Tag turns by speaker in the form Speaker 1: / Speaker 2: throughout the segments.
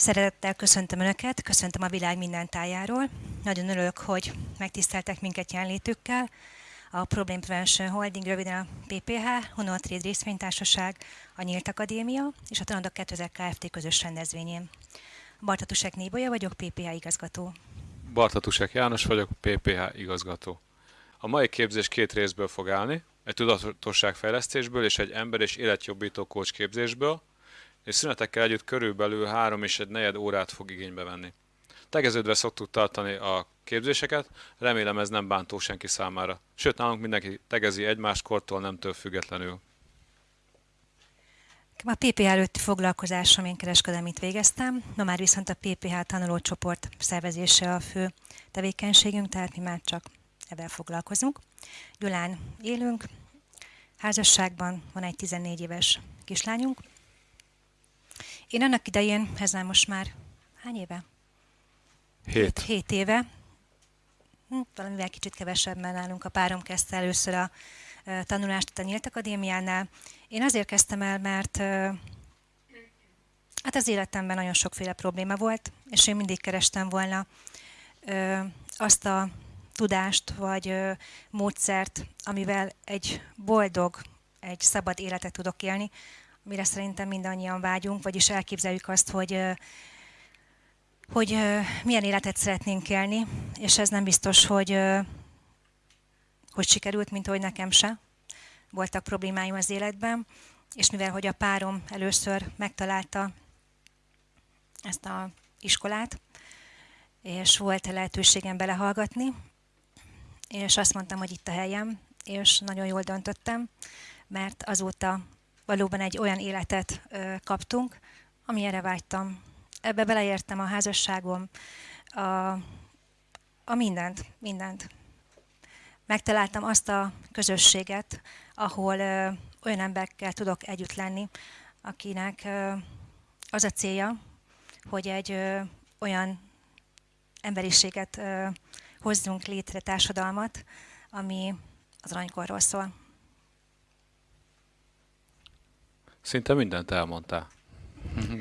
Speaker 1: Szeretettel köszöntöm Önöket, köszöntöm a világ minden tájáról. Nagyon örülök, hogy megtiszteltek minket jelenlétükkel. A Problem Prevention Holding, röviden a PPH, Honor Trade Részvénytársaság, a Nyílt Akadémia és a Tanadok 2000 Kft. közös rendezvényén. Bartatusek Nébolya vagyok, PPH igazgató.
Speaker 2: Bartatusek János vagyok, PPH igazgató. A mai képzés két részből fog állni, egy tudatosságfejlesztésből és egy ember- és életjobbító coach képzésből, és szünetekkel együtt körülbelül három és egy negyed órát fog igénybe venni. Tegeződve szoktuk tartani a képzéseket, remélem ez nem bántó senki számára. Sőt, nálunk mindenki tegezi egymást kortól nemtől függetlenül.
Speaker 1: A PPH előtti foglalkozásom én kereskedelmit végeztem, ma már viszont a PPH tanulócsoport szervezése a fő tevékenységünk, tehát mi már csak ebben foglalkozunk. Gyulán élünk, házasságban van egy 14 éves kislányunk, én annak idején, ez már most már hány éve?
Speaker 2: Hét.
Speaker 1: Hét éve. Hm, valamivel kicsit kevesebben nálunk. A párom kezdte először a tanulást a Nyílt Akadémiánál. Én azért kezdtem el, mert hát az életemben nagyon sokféle probléma volt, és én mindig kerestem volna azt a tudást vagy módszert, amivel egy boldog, egy szabad életet tudok élni, mire szerintem mindannyian vágyunk, vagyis elképzeljük azt, hogy hogy milyen életet szeretnénk élni, és ez nem biztos, hogy, hogy sikerült, mint hogy nekem se. Voltak problémáim az életben, és mivel hogy a párom először megtalálta ezt a iskolát, és volt lehetőségem belehallgatni, és azt mondtam, hogy itt a helyem, és nagyon jól döntöttem, mert azóta valóban egy olyan életet kaptunk, amilyenre vágytam. Ebbe beleértem a házasságom, a, a mindent, mindent. Megtaláltam azt a közösséget, ahol ö, olyan emberekkel tudok együtt lenni, akinek ö, az a célja, hogy egy ö, olyan emberiséget ö, hozzunk létre, társadalmat, ami az aranykorról szól.
Speaker 2: Szinte mindent elmondtál.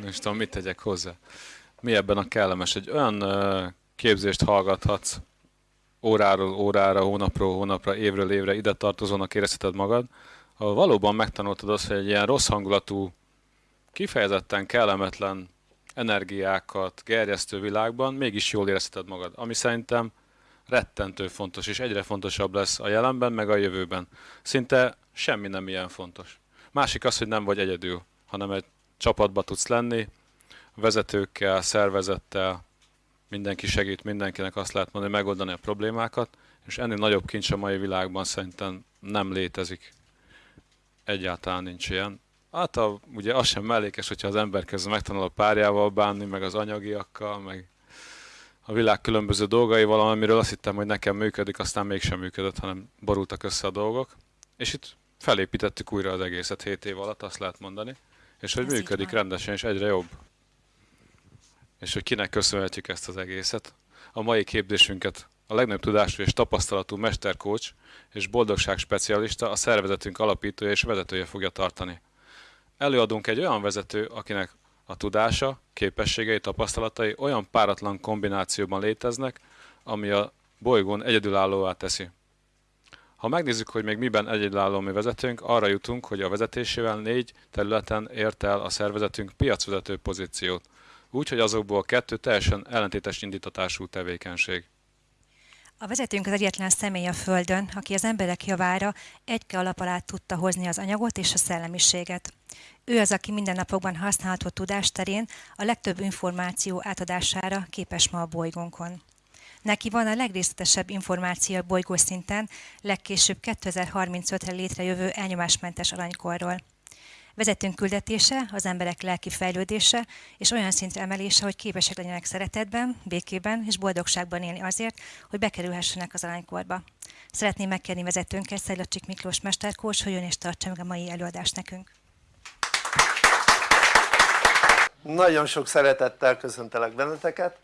Speaker 2: És tudom, mit tegyek hozzá. Mi ebben a kellemes? Egy olyan képzést hallgathatsz óráról órára, hónapról hónapra, évről évre ide tartozónak érezheted magad, ahol valóban megtanultad azt, hogy egy ilyen rossz hangulatú, kifejezetten kellemetlen energiákat gerjesztő világban mégis jól érezheted magad. Ami szerintem rettentő fontos, és egyre fontosabb lesz a jelenben, meg a jövőben. Szinte semmi nem ilyen fontos. Másik az, hogy nem vagy egyedül, hanem egy csapatba tudsz lenni, vezetőkkel, szervezettel, mindenki segít mindenkinek, azt lehet mondani, megoldani a problémákat, és ennél nagyobb kincs a mai világban szerintem nem létezik. Egyáltalán nincs ilyen. Hát a, ugye az sem mellékes, hogyha az ember kezd megtanul a párjával bánni, meg az anyagiakkal, meg a világ különböző dolgaival, amiről azt hittem, hogy nekem működik, aztán mégsem működött, hanem borultak össze a dolgok. És itt felépítettük újra az egészet 7 év alatt, azt lehet mondani, és hogy Ez működik rendesen, és egyre jobb. És hogy kinek köszönhetjük ezt az egészet. A mai képzésünket a legnagyobb tudású és tapasztalatú mesterkócs és boldogság specialista, a szervezetünk alapítója és vezetője fogja tartani. Előadunk egy olyan vezető, akinek a tudása, képességei, tapasztalatai olyan páratlan kombinációban léteznek, ami a bolygón egyedülállóvá teszi. Ha megnézzük, hogy még miben egyedülálló mi vezetőnk, arra jutunk, hogy a vezetésével négy területen ért el a szervezetünk piacvezető pozíciót, úgyhogy azokból kettő teljesen ellentétes indítatású tevékenység.
Speaker 1: A vezetőnk az egyetlen személy a Földön, aki az emberek javára egyke alap alá tudta hozni az anyagot és a szellemiséget. Ő az, aki mindennapokban használható tudás terén a legtöbb információ átadására képes ma a bolygónkon. Neki van a legrészletesebb információ bolygó szinten, legkésőbb 2035-re létrejövő elnyomásmentes aranykorról. Vezetőnk küldetése, az emberek lelki fejlődése és olyan szintre emelése, hogy képesek legyenek szeretetben, békében és boldogságban élni azért, hogy bekerülhessenek az aranykorba. Szeretném megkérni vezetőnket, Szajlacsik Miklós mesterkós, hogy jön és tartsa meg a mai előadást nekünk.
Speaker 3: Nagyon sok szeretettel köszöntelek benneteket.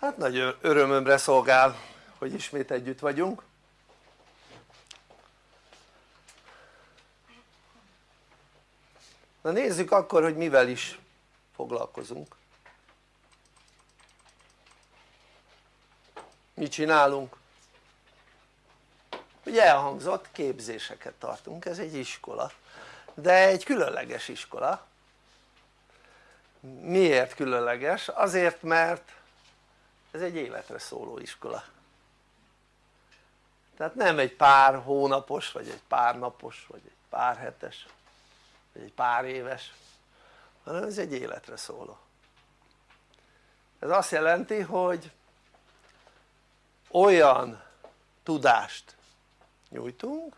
Speaker 3: Hát nagy örömömre szolgál, hogy ismét együtt vagyunk. Na nézzük akkor, hogy mivel is foglalkozunk mit csinálunk? ugye elhangzott képzéseket tartunk, ez egy iskola de egy különleges iskola miért különleges? azért mert ez egy életre szóló iskola. Tehát nem egy pár hónapos vagy egy pár napos vagy egy pár hetes vagy egy pár éves hanem ez egy életre szóló. Ez azt jelenti hogy olyan tudást nyújtunk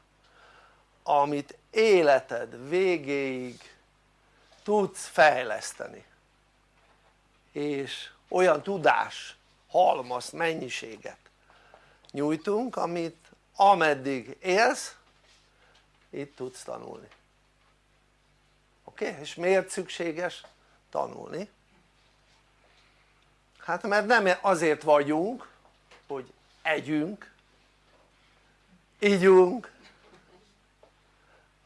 Speaker 3: amit életed végéig tudsz fejleszteni. És olyan tudás halmaz mennyiséget nyújtunk amit ameddig élsz itt tudsz tanulni oké? Okay? és miért szükséges tanulni? hát mert nem azért vagyunk hogy együnk ígyunk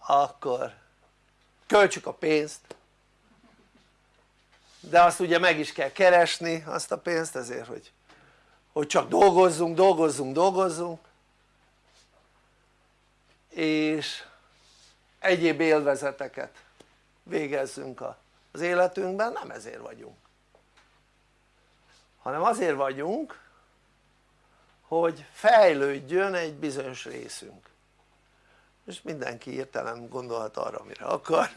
Speaker 3: akkor költsük a pénzt de azt ugye meg is kell keresni azt a pénzt ezért hogy, hogy csak dolgozzunk, dolgozzunk, dolgozzunk. És egyéb élvezeteket végezzünk az életünkben, nem ezért vagyunk. Hanem azért vagyunk hogy fejlődjön egy bizonyos részünk. És mindenki értelem gondolhat arra amire akar.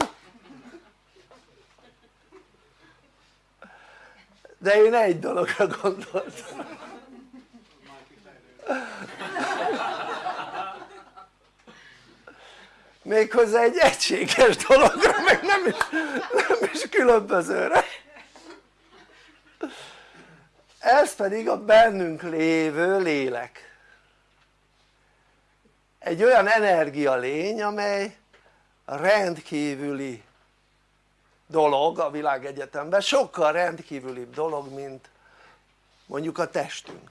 Speaker 3: De én egy dologra gondoltam méghozzá egy egységes dologra meg nem is, nem is különbözőre. Ez pedig a bennünk lévő lélek. Egy olyan energia lény amely rendkívüli dolog a világegyetemben, sokkal rendkívülibb dolog mint mondjuk a testünk.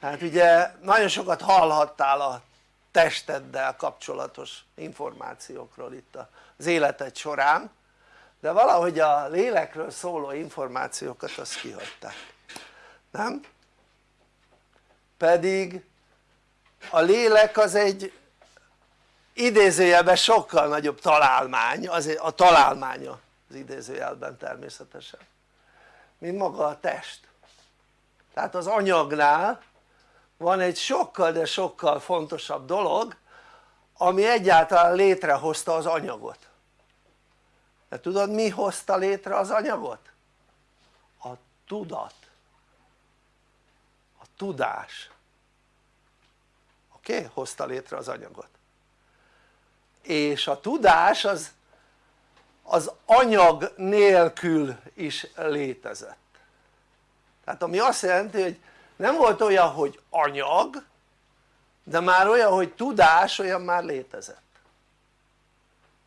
Speaker 3: Hát ugye nagyon sokat hallhattál a testeddel kapcsolatos információkról itt az életed során de valahogy a lélekről szóló információkat azt kihagyták nem? pedig a lélek az egy idézőjelben sokkal nagyobb találmány, az a találmánya az idézőjelben természetesen mint maga a test tehát az anyagnál van egy sokkal de sokkal fontosabb dolog ami egyáltalán létrehozta az anyagot de tudod mi hozta létre az anyagot? a tudat a tudás oké? Okay? hozta létre az anyagot és a tudás az az anyag nélkül is létezett tehát ami azt jelenti hogy nem volt olyan hogy anyag de már olyan hogy tudás olyan már létezett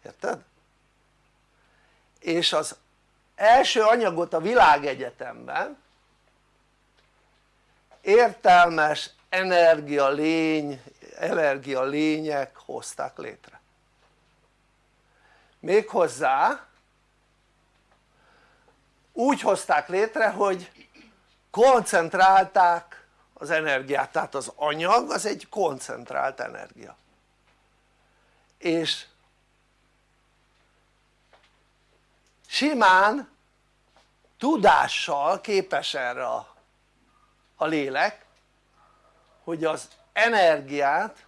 Speaker 3: érted? és az első anyagot a világegyetemben értelmes energia lény, energia lények hozták létre méghozzá úgy hozták létre hogy koncentrálták az energiát, tehát az anyag az egy koncentrált energia és simán tudással képes erre a, a lélek hogy az energiát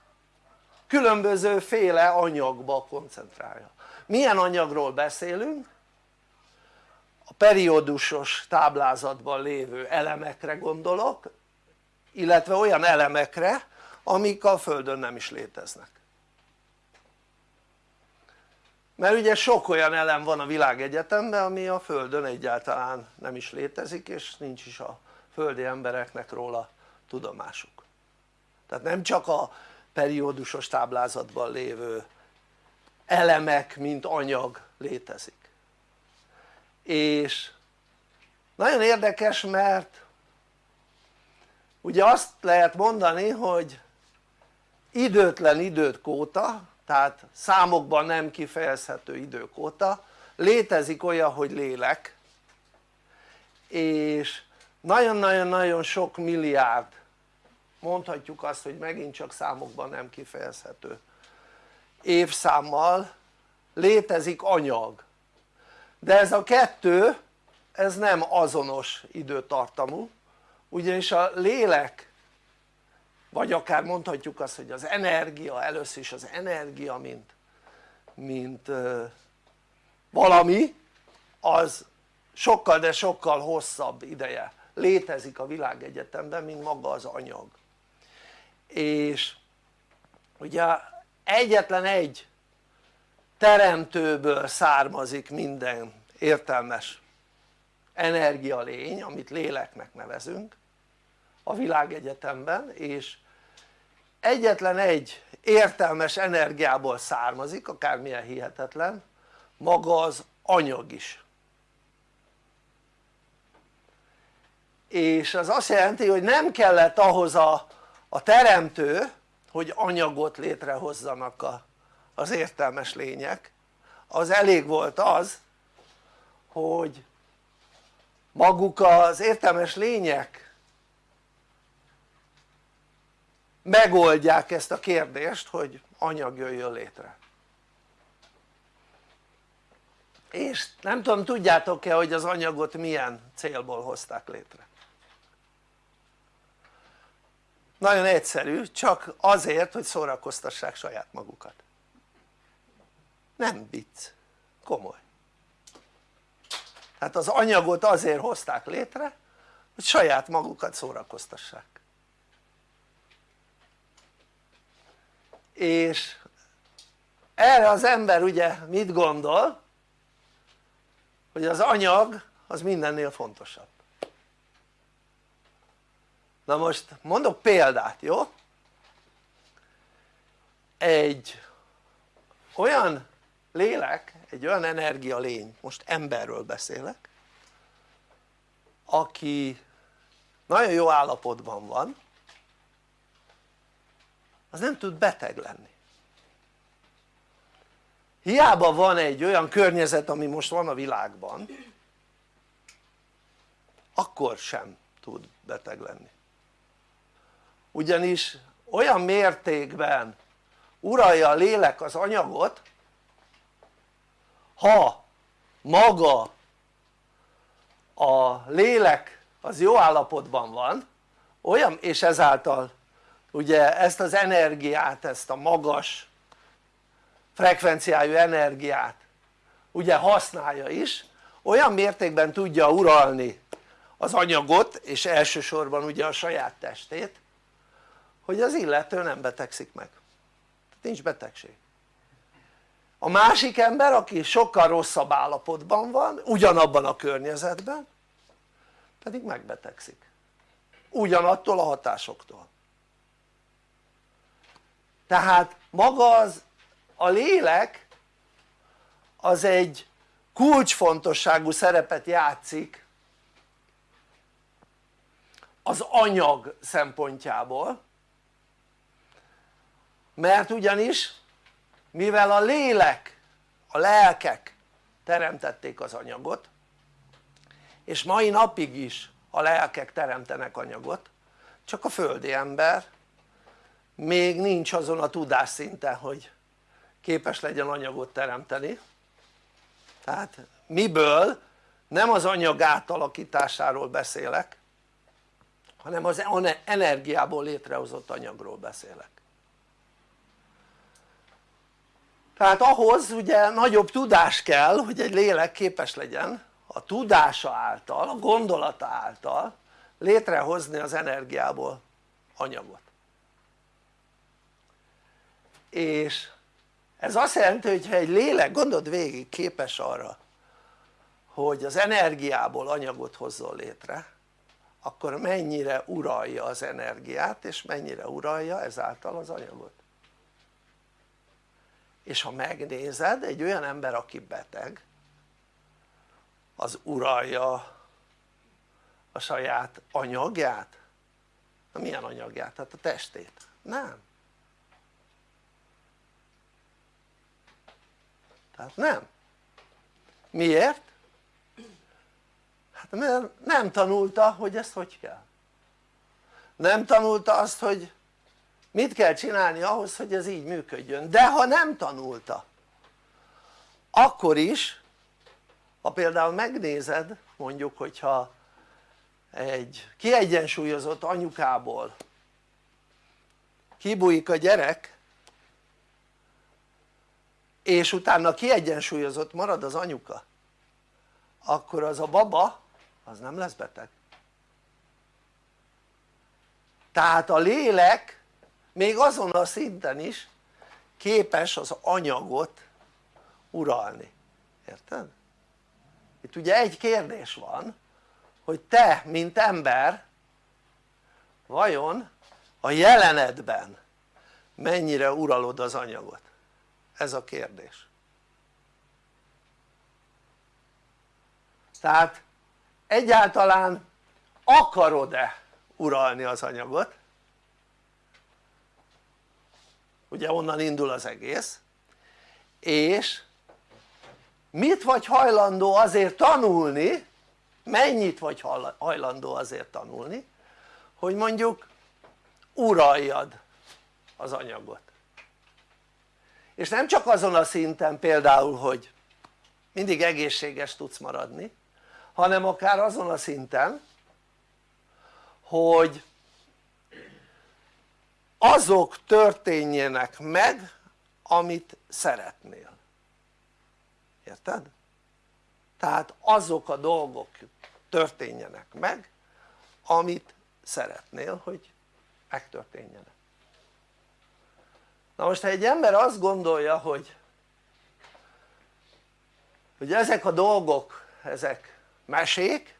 Speaker 3: különböző féle anyagba koncentrálja milyen anyagról beszélünk? A periódusos táblázatban lévő elemekre gondolok illetve olyan elemekre amik a földön nem is léteznek. Mert ugye sok olyan elem van a világegyetemben ami a földön egyáltalán nem is létezik és nincs is a földi embereknek róla tudomásuk. Tehát nem csak a periódusos táblázatban lévő elemek mint anyag létezik és nagyon érdekes mert ugye azt lehet mondani hogy időtlen időt óta tehát számokban nem kifejezhető idők óta létezik olyan hogy lélek és nagyon-nagyon-nagyon sok milliárd mondhatjuk azt hogy megint csak számokban nem kifejezhető évszámmal létezik anyag de ez a kettő ez nem azonos időtartamú ugyanis a lélek vagy akár mondhatjuk azt hogy az energia, először is az energia mint, mint valami az sokkal de sokkal hosszabb ideje létezik a világegyetemben mint maga az anyag. És ugye egyetlen egy teremtőből származik minden értelmes energialény amit léleknek nevezünk a világegyetemben és egyetlen egy értelmes energiából származik akármilyen hihetetlen maga az anyag is. És az azt jelenti hogy nem kellett ahhoz a, a teremtő hogy anyagot létrehozzanak a, az értelmes lények az elég volt az hogy maguk az értelmes lények megoldják ezt a kérdést hogy anyag jöjjön létre. És nem tudom tudjátok-e hogy az anyagot milyen célból hozták létre? Nagyon egyszerű csak azért hogy szórakoztassák saját magukat nem vicc, komoly tehát az anyagot azért hozták létre hogy saját magukat szórakoztassák és erre az ember ugye mit gondol? hogy az anyag az mindennél fontosabb na most mondok példát jó? egy olyan lélek, egy olyan energia lény, most emberről beszélek aki nagyon jó állapotban van az nem tud beteg lenni. Hiába van egy olyan környezet ami most van a világban akkor sem tud beteg lenni. Ugyanis olyan mértékben uralja a lélek az anyagot ha maga a lélek az jó állapotban van olyan és ezáltal ugye ezt az energiát, ezt a magas frekvenciájú energiát ugye használja is olyan mértékben tudja uralni az anyagot és elsősorban ugye a saját testét hogy az illető nem betegszik meg. Nincs betegség a másik ember aki sokkal rosszabb állapotban van ugyanabban a környezetben pedig megbetegszik. Ugyanattól a hatásoktól. Tehát maga az a lélek az egy kulcsfontosságú szerepet játszik az anyag szempontjából mert ugyanis mivel a lélek, a lelkek teremtették az anyagot és mai napig is a lelkek teremtenek anyagot csak a földi ember még nincs azon a tudásszinten hogy képes legyen anyagot teremteni. Tehát miből? Nem az anyag átalakításáról beszélek hanem az energiából létrehozott anyagról beszélek tehát ahhoz ugye nagyobb tudás kell hogy egy lélek képes legyen a tudása által, a gondolata által létrehozni az energiából anyagot. És ez azt jelenti hogy ha egy lélek gondold végig képes arra hogy az energiából anyagot hozzon létre akkor mennyire uralja az energiát és mennyire uralja ezáltal az anyagot és ha megnézed egy olyan ember aki beteg az uralja a saját anyagját? na milyen anyagját? hát a testét? nem tehát nem miért? hát mert nem tanulta hogy ezt hogy kell nem tanulta azt hogy mit kell csinálni ahhoz hogy ez így működjön? De ha nem tanulta akkor is ha például megnézed mondjuk hogyha egy kiegyensúlyozott anyukából kibújik a gyerek és utána kiegyensúlyozott marad az anyuka akkor az a baba az nem lesz beteg. Tehát a lélek még azon a szinten is képes az anyagot uralni, érted? itt ugye egy kérdés van hogy te mint ember vajon a jelenedben mennyire uralod az anyagot? Ez a kérdés. Tehát egyáltalán akarod-e uralni az anyagot ugye onnan indul az egész. És mit vagy hajlandó azért tanulni mennyit vagy hajlandó azért tanulni hogy mondjuk uraljad az anyagot. És nem csak azon a szinten például hogy mindig egészséges tudsz maradni hanem akár azon a szinten hogy azok történjenek meg amit szeretnél. Érted? tehát azok a dolgok történjenek meg amit szeretnél hogy megtörténjenek. Na most ha egy ember azt gondolja hogy hogy ezek a dolgok ezek mesék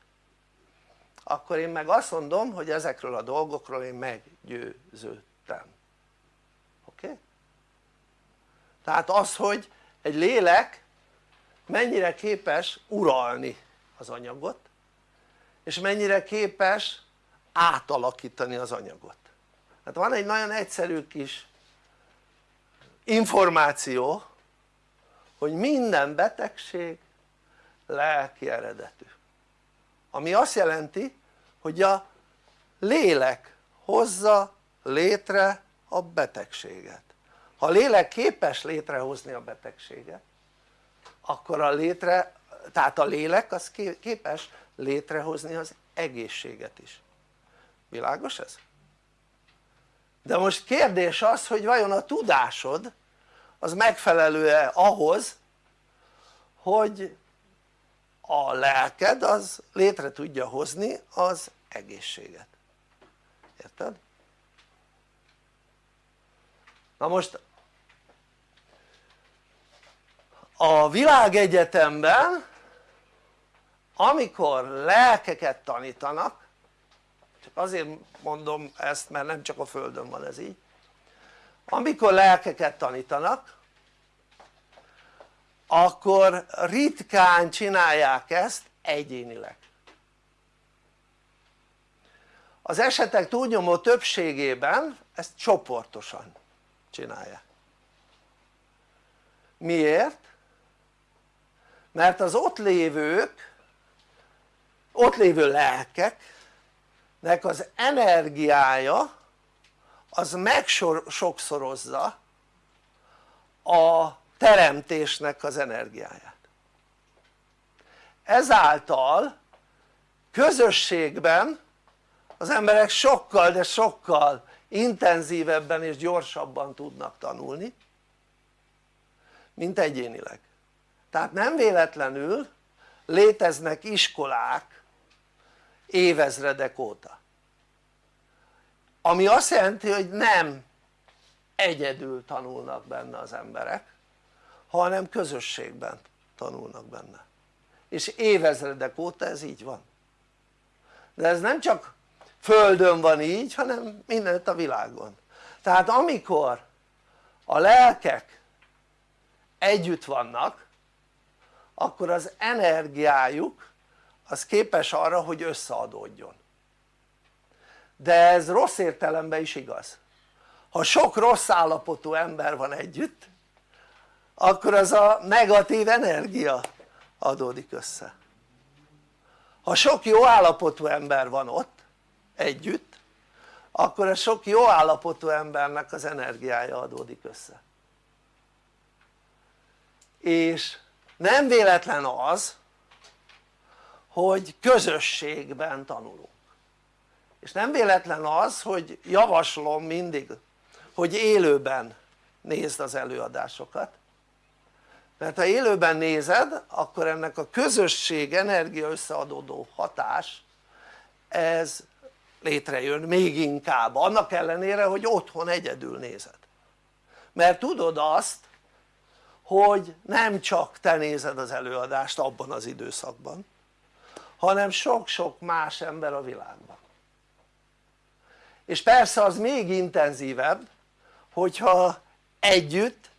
Speaker 3: akkor én meg azt mondom hogy ezekről a dolgokról én meggyőződtem oké? Tehát az hogy egy lélek mennyire képes uralni az anyagot és mennyire képes átalakítani az anyagot tehát van egy nagyon egyszerű kis információ hogy minden betegség lelki eredetű ami azt jelenti hogy a lélek hozza létre a betegséget ha a lélek képes létrehozni a betegséget akkor a létre, tehát a lélek az képes létrehozni az egészséget is világos ez? de most kérdés az hogy vajon a tudásod az megfelelő-e ahhoz hogy a lelked az létre tudja hozni az egészséget érted? Na most a világegyetemben amikor lelkeket tanítanak csak azért mondom ezt mert nem csak a földön van ez így amikor lelkeket tanítanak akkor ritkán csinálják ezt egyénileg. Az esetek túlnyomó többségében ezt csoportosan csinálják miért? mert az ott lévők ott lévő lelkeknek az energiája az megsokszorozza a teremtésnek az energiáját ezáltal közösségben az emberek sokkal de sokkal intenzívebben és gyorsabban tudnak tanulni mint egyénileg. Tehát nem véletlenül léteznek iskolák évezredek óta. Ami azt jelenti hogy nem egyedül tanulnak benne az emberek hanem közösségben tanulnak benne. És évezredek óta ez így van. De ez nem csak földön van így hanem mindenütt a világon. Tehát amikor a lelkek együtt vannak akkor az energiájuk az képes arra hogy összeadódjon. De ez rossz értelemben is igaz. Ha sok rossz állapotú ember van együtt akkor az a negatív energia adódik össze. Ha sok jó állapotú ember van ott együtt akkor a sok jó állapotú embernek az energiája adódik össze. És nem véletlen az hogy közösségben tanulunk. És nem véletlen az hogy javaslom mindig hogy élőben nézd az előadásokat. Mert ha élőben nézed akkor ennek a közösség energia összeadódó hatás ez létrejön még inkább annak ellenére hogy otthon egyedül nézed. Mert tudod azt hogy nem csak te nézed az előadást abban az időszakban hanem sok-sok más ember a világban. És persze az még intenzívebb hogyha együtt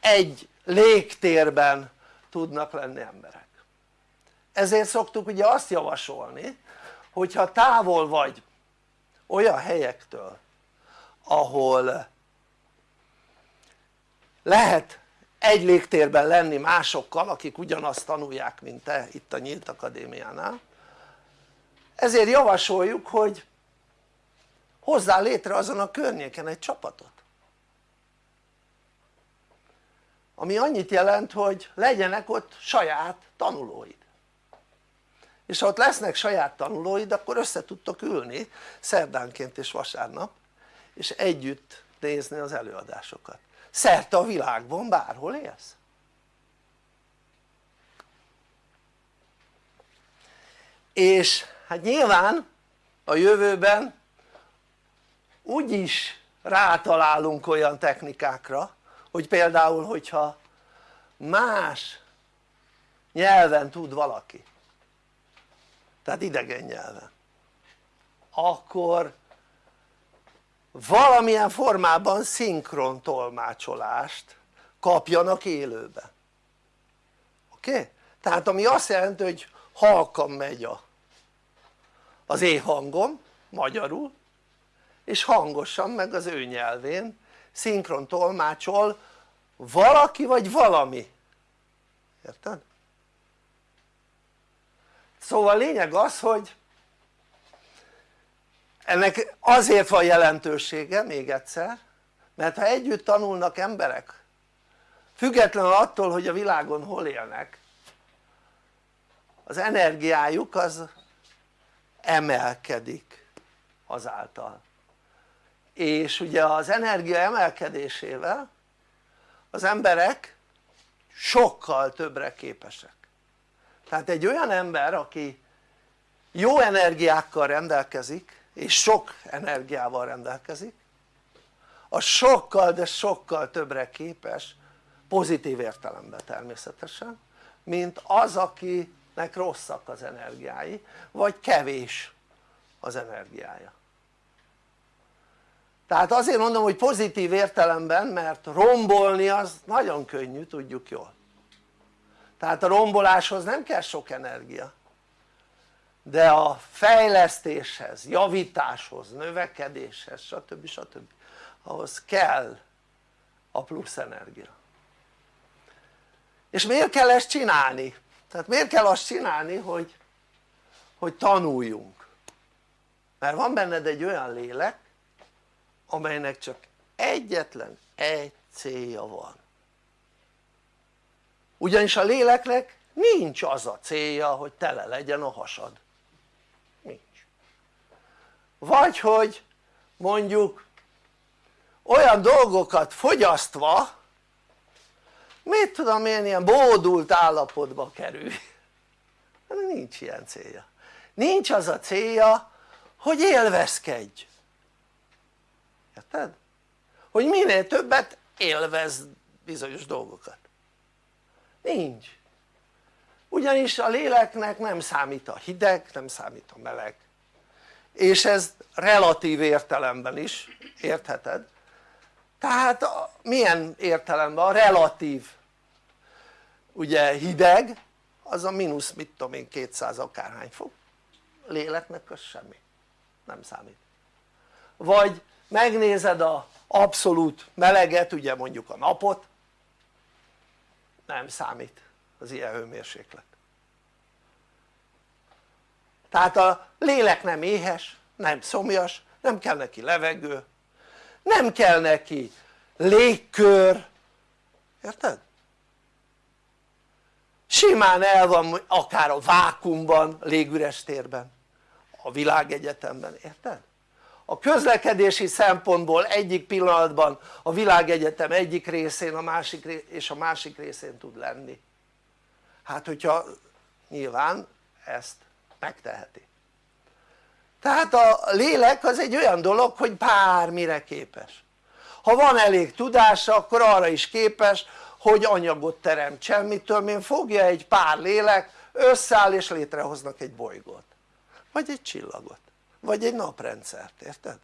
Speaker 3: egy légtérben tudnak lenni emberek. Ezért szoktuk ugye azt javasolni hogyha távol vagy olyan helyektől ahol lehet egy légtérben lenni másokkal akik ugyanazt tanulják mint te itt a Nyílt Akadémiánál. Ezért javasoljuk hogy hozzál létre azon a környéken egy csapatot. Ami annyit jelent hogy legyenek ott saját tanulóid és ha ott lesznek saját tanulóid akkor össze tudtok ülni szerdánként és vasárnap és együtt nézni az előadásokat. Szerte a világban bárhol élsz? És hát nyilván a jövőben úgyis rátalálunk olyan technikákra hogy például hogyha más nyelven tud valaki tehát idegen nyelven akkor valamilyen formában szinkron tolmácsolást kapjanak élőben oké? Okay? tehát ami azt jelenti hogy halkan megy a, az én hangom magyarul és hangosan meg az ő nyelvén szinkron tolmácsol valaki vagy valami érted? Szóval lényeg az hogy ennek azért van jelentősége még egyszer mert ha együtt tanulnak emberek függetlenül attól hogy a világon hol élnek az energiájuk az emelkedik azáltal. És ugye az energia emelkedésével az emberek sokkal többre képesek tehát egy olyan ember aki jó energiákkal rendelkezik és sok energiával rendelkezik az sokkal de sokkal többre képes pozitív értelemben természetesen mint az akinek rosszak az energiái vagy kevés az energiája. Tehát azért mondom hogy pozitív értelemben mert rombolni az nagyon könnyű tudjuk jól tehát a romboláshoz nem kell sok energia de a fejlesztéshez, javításhoz, növekedéshez stb. stb. ahhoz kell a plusz energia és miért kell ezt csinálni? tehát miért kell azt csinálni hogy, hogy tanuljunk mert van benned egy olyan lélek amelynek csak egyetlen egy célja van ugyanis a léleknek nincs az a célja hogy tele legyen a hasad. Nincs. Vagy hogy mondjuk olyan dolgokat fogyasztva mit tudom én ilyen bódult állapotba kerül. Nincs ilyen célja. Nincs az a célja hogy élvezkedj. Érted? hogy minél többet élvez bizonyos dolgokat nincs. Ugyanis a léleknek nem számít a hideg, nem számít a meleg. És ez relatív értelemben is értheted? Tehát a, milyen értelemben? a relatív. Ugye hideg az a mínusz mit tudom én 200 akárhány fok. Léleknek az semmi. Nem számít. Vagy megnézed a abszolút meleget ugye mondjuk a napot nem számít az ilyen hőmérséklet tehát a lélek nem éhes, nem szomjas, nem kell neki levegő, nem kell neki légkör, érted? simán el van akár a vákumban, légüres térben, a világegyetemben, érted? A közlekedési szempontból egyik pillanatban a világegyetem egyik részén a másik, és a másik részén tud lenni. Hát hogyha nyilván ezt megteheti. Tehát a lélek az egy olyan dolog hogy bármire képes. Ha van elég tudása akkor arra is képes hogy anyagot teremtsen, mitől én fogja egy pár lélek összeáll és létrehoznak egy bolygót. Vagy egy csillagot vagy egy naprendszert, érted?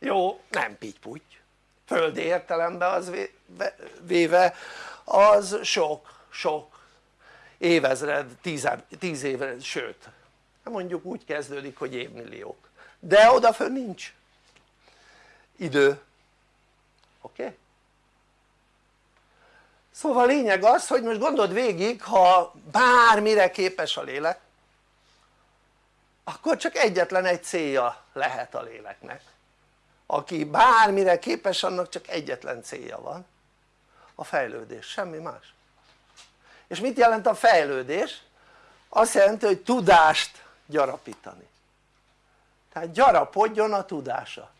Speaker 3: jó nem pitty földi értelemben az véve az sok sok évezred, tíz, tíz évre, sőt mondjuk úgy kezdődik hogy évmilliók de odafönn nincs idő oké? Okay? szóval lényeg az hogy most gondold végig ha bármire képes a lélek akkor csak egyetlen egy célja lehet a léleknek. Aki bármire képes annak csak egyetlen célja van. A fejlődés, semmi más. És mit jelent a fejlődés? azt jelenti hogy tudást gyarapítani. Tehát gyarapodjon a tudása.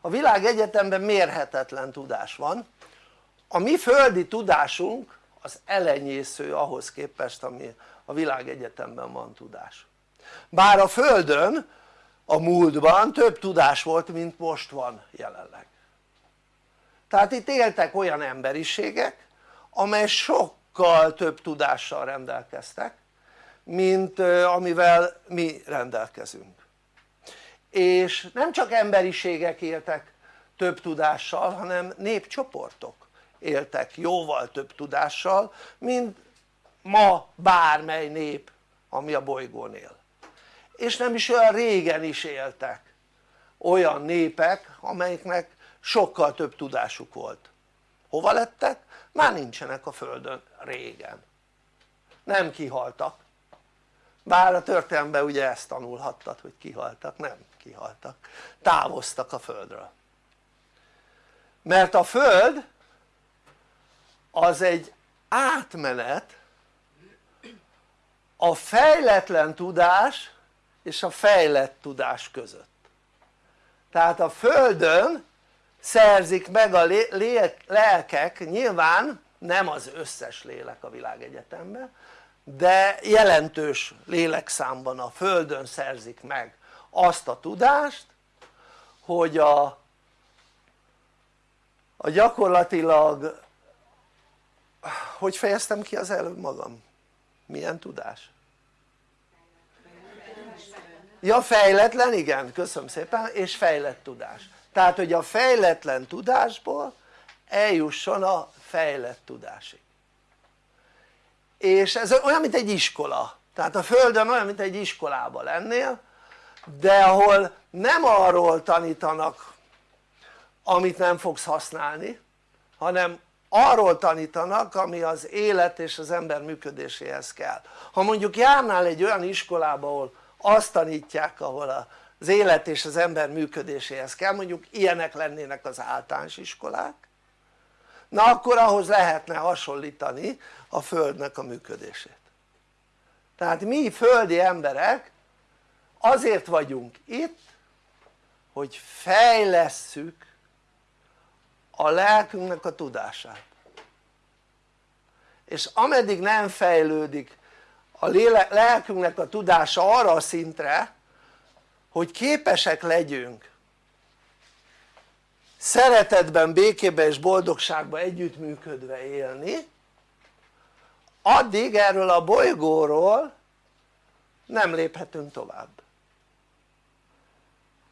Speaker 3: A világ egyetemben mérhetetlen tudás van. A mi földi tudásunk az elenyésző ahhoz képest ami a világ egyetemben van tudás bár a földön a múltban több tudás volt mint most van jelenleg. Tehát itt éltek olyan emberiségek amely sokkal több tudással rendelkeztek mint amivel mi rendelkezünk. És nem csak emberiségek éltek több tudással hanem népcsoportok éltek jóval több tudással mint ma bármely nép ami a bolygón él és nem is olyan régen is éltek olyan népek amelyiknek sokkal több tudásuk volt. Hova lettek? már nincsenek a földön régen. Nem kihaltak. Bár a történelemben ugye ezt tanulhattad hogy kihaltak, nem kihaltak, távoztak a földről. Mert a föld az egy átmenet a fejletlen tudás és a fejlett tudás között tehát a földön szerzik meg a lelkek nyilván nem az összes lélek a világegyetemben de jelentős lélekszámban a földön szerzik meg azt a tudást hogy a, a gyakorlatilag hogy fejeztem ki az előbb magam? milyen tudás? Ja fejletlen igen köszönöm szépen és fejlett tudás. Tehát hogy a fejletlen tudásból eljusson a fejlett tudásig. És ez olyan mint egy iskola. Tehát a földön olyan mint egy iskolában lennél de ahol nem arról tanítanak amit nem fogsz használni hanem arról tanítanak ami az élet és az ember működéséhez kell. Ha mondjuk járnál egy olyan iskolába ahol azt tanítják ahol az élet és az ember működéséhez kell. Mondjuk ilyenek lennének az általános iskolák. Na akkor ahhoz lehetne hasonlítani a földnek a működését. Tehát mi földi emberek azért vagyunk itt hogy fejlesszük a lelkünknek a tudását. És ameddig nem fejlődik a lelkünknek a tudása arra a szintre hogy képesek legyünk szeretetben, békében és boldogságban együttműködve élni addig erről a bolygóról nem léphetünk tovább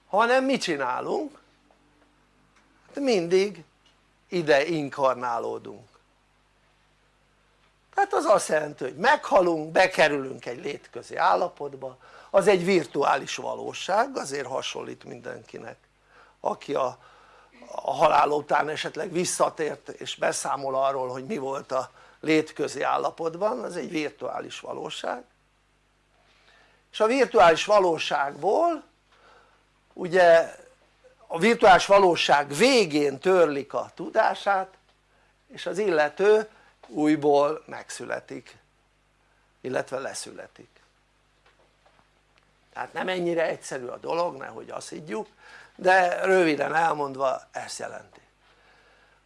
Speaker 3: hanem mit csinálunk? Hát mindig ide inkarnálódunk tehát az azt jelenti hogy meghalunk, bekerülünk egy létközi állapotba. Az egy virtuális valóság azért hasonlít mindenkinek aki a, a halál után esetleg visszatért és beszámol arról hogy mi volt a létközi állapotban, az egy virtuális valóság. És a virtuális valóságból ugye a virtuális valóság végén törlik a tudását és az illető újból megszületik illetve leszületik. Tehát nem ennyire egyszerű a dolog nehogy azt higgyük de röviden elmondva ezt jelenti.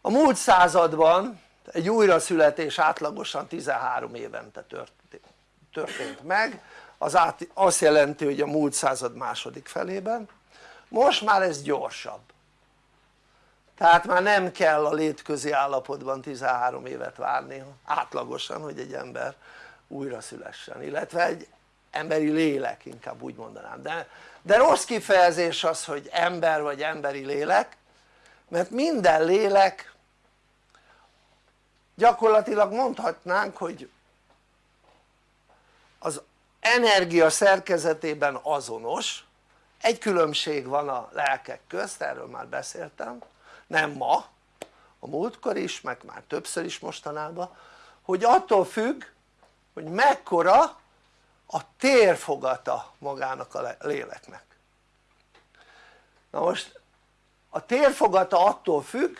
Speaker 3: A múlt században egy újraszületés átlagosan 13 évente történt, meg. Az azt jelenti hogy a múlt század második felében. Most már ez gyorsabb tehát már nem kell a létközi állapotban 13 évet várni átlagosan hogy egy ember újra szülessen illetve egy emberi lélek inkább úgy mondanám. De, de rossz kifejezés az hogy ember vagy emberi lélek mert minden lélek gyakorlatilag mondhatnánk hogy az energia szerkezetében azonos. Egy különbség van a lelkek közt, erről már beszéltem nem ma, a múltkor is, meg már többször is mostanában hogy attól függ hogy mekkora a térfogata magának a léleknek. Na most a térfogata attól függ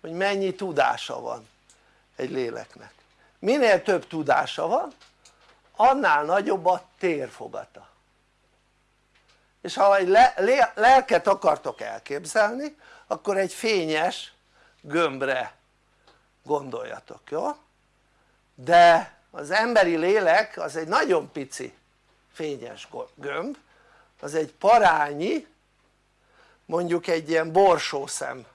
Speaker 3: hogy mennyi tudása van egy léleknek. Minél több tudása van annál nagyobb a térfogata. És ha egy le, le, lelket akartok elképzelni akkor egy fényes gömbre gondoljatok, jó? de az emberi lélek az egy nagyon pici fényes gömb az egy parányi mondjuk egy ilyen borsószem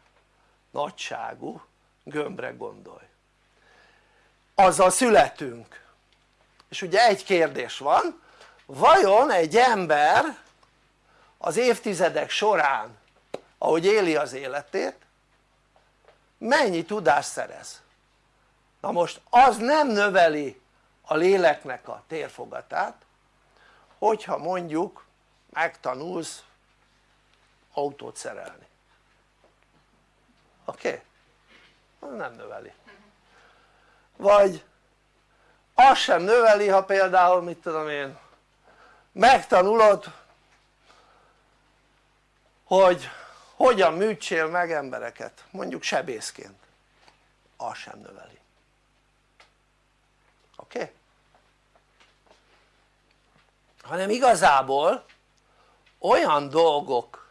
Speaker 3: nagyságú gömbre gondolj azzal születünk és ugye egy kérdés van vajon egy ember az évtizedek során ahogy éli az életét mennyi tudást szerez na most az nem növeli a léleknek a térfogatát hogyha mondjuk megtanulsz autót szerelni oké? Okay? nem növeli vagy az sem növeli ha például mit tudom én megtanulod hogy hogyan műtsél meg embereket mondjuk sebészként az sem növeli oké? Okay? hanem igazából olyan dolgok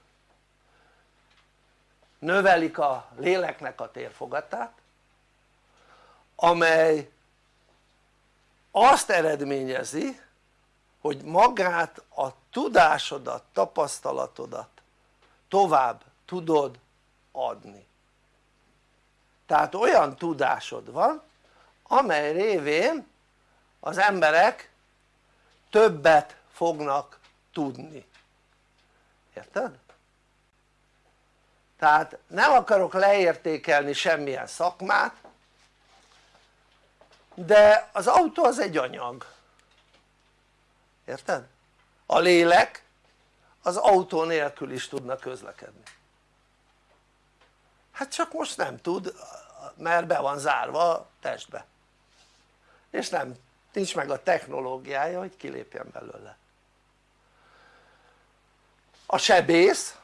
Speaker 3: növelik a léleknek a térfogatát amely azt eredményezi hogy magát a tudásodat, tapasztalatodat tovább tudod adni tehát olyan tudásod van amely révén az emberek többet fognak tudni érted? tehát nem akarok leértékelni semmilyen szakmát de az autó az egy anyag érted? a lélek az autó nélkül is tudna közlekedni hát csak most nem tud mert be van zárva testbe. És nem nincs meg a technológiája hogy kilépjen belőle. A sebész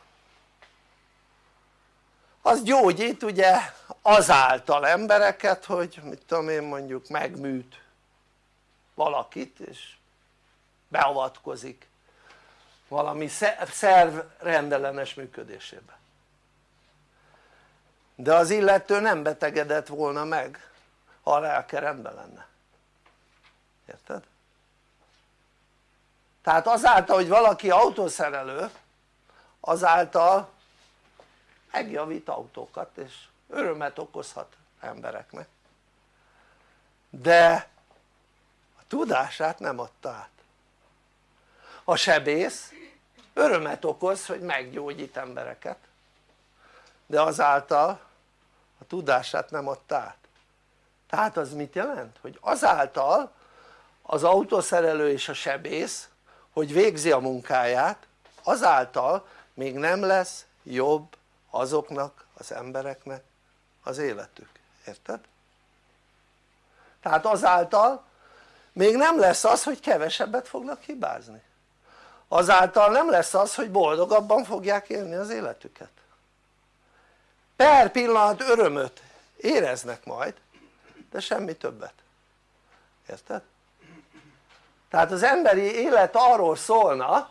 Speaker 3: az gyógyít ugye azáltal embereket hogy mit tudom én mondjuk megműt valakit és beavatkozik valami szerv rendellenes működésébe de az illető nem betegedett volna meg ha a lelke rendben lenne. Érted? tehát azáltal hogy valaki autószerelő azáltal megjavít autókat és örömet okozhat embereknek. De a tudását nem adta át. A sebész örömet okoz hogy meggyógyít embereket. De azáltal a tudását nem adta át tehát az mit jelent? hogy azáltal az autószerelő és a sebész hogy végzi a munkáját azáltal még nem lesz jobb azoknak az embereknek az életük, érted? tehát azáltal még nem lesz az hogy kevesebbet fognak hibázni azáltal nem lesz az hogy boldogabban fogják élni az életüket per pillanat örömöt éreznek majd de semmi többet érted? tehát az emberi élet arról szólna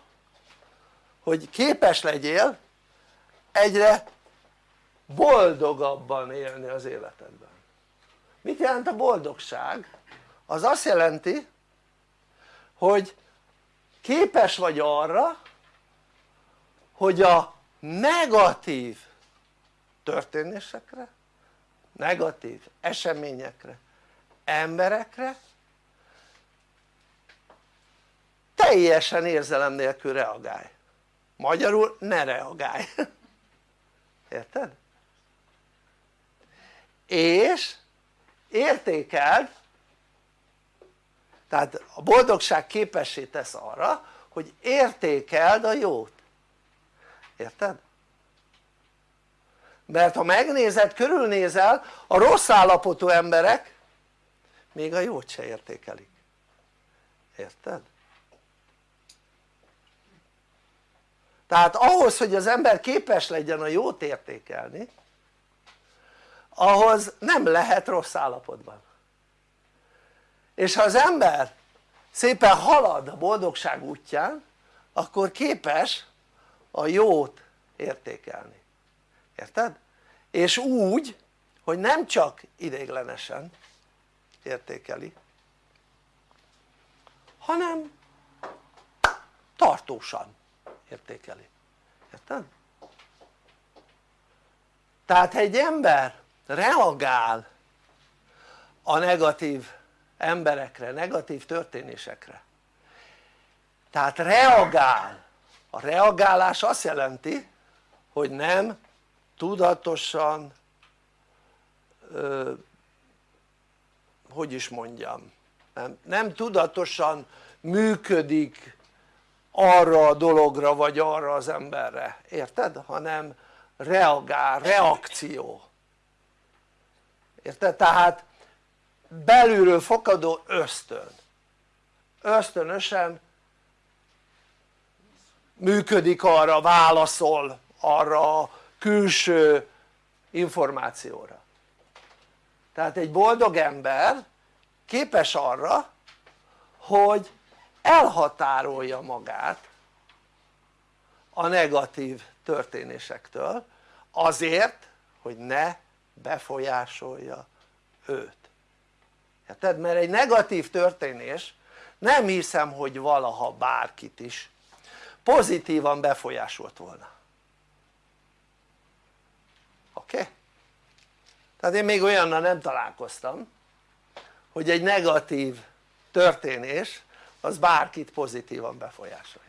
Speaker 3: hogy képes legyél egyre boldogabban élni az életedben mit jelent a boldogság? az azt jelenti hogy képes vagy arra hogy a negatív történésekre negatív eseményekre emberekre teljesen érzelem nélkül reagálj magyarul ne reagálj érted? és értékeld tehát a boldogság képessé tesz arra hogy értékeld a jót érted? Mert ha megnézed, körülnézel a rossz állapotú emberek még a jót se értékelik. Érted? tehát ahhoz hogy az ember képes legyen a jót értékelni ahhoz nem lehet rossz állapotban. És ha az ember szépen halad a boldogság útján akkor képes a jót értékelni, érted? és úgy hogy nem csak ideiglenesen értékeli hanem tartósan értékeli, érted? tehát ha egy ember reagál a negatív emberekre, negatív történésekre tehát reagál, a reagálás azt jelenti hogy nem tudatosan hogy is mondjam nem, nem tudatosan működik arra a dologra vagy arra az emberre, érted? hanem reagál, reakció érted? tehát belülről fakadó ösztön ösztönösen működik arra, válaszol arra külső információra. Tehát egy boldog ember képes arra hogy elhatárolja magát a negatív történésektől azért hogy ne befolyásolja őt. Érted? mert egy negatív történés nem hiszem hogy valaha bárkit is pozitívan befolyásolt volna oké? Tehát én még olyannal nem találkoztam hogy egy negatív történés az bárkit pozitívan befolyásolja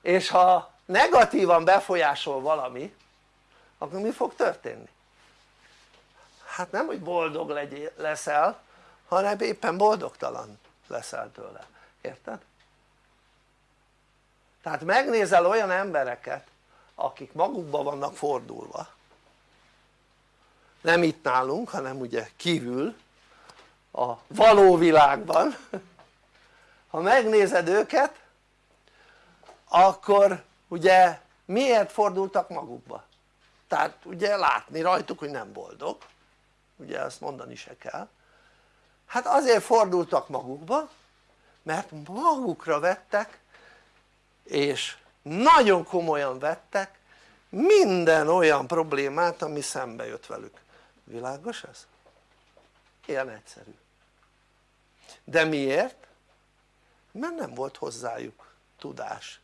Speaker 3: és ha negatívan befolyásol valami akkor mi fog történni? hát nem hogy boldog legyél, leszel hanem éppen boldogtalan leszel tőle, érted? tehát megnézel olyan embereket akik magukba vannak fordulva. Nem itt nálunk hanem ugye kívül a való világban. Ha megnézed őket akkor ugye miért fordultak magukba? tehát ugye látni rajtuk hogy nem boldog. Ugye ezt mondani se kell. Hát azért fordultak magukba mert magukra vettek és nagyon komolyan vettek minden olyan problémát ami szembe jött velük világos ez? ilyen egyszerű de miért? mert nem volt hozzájuk tudás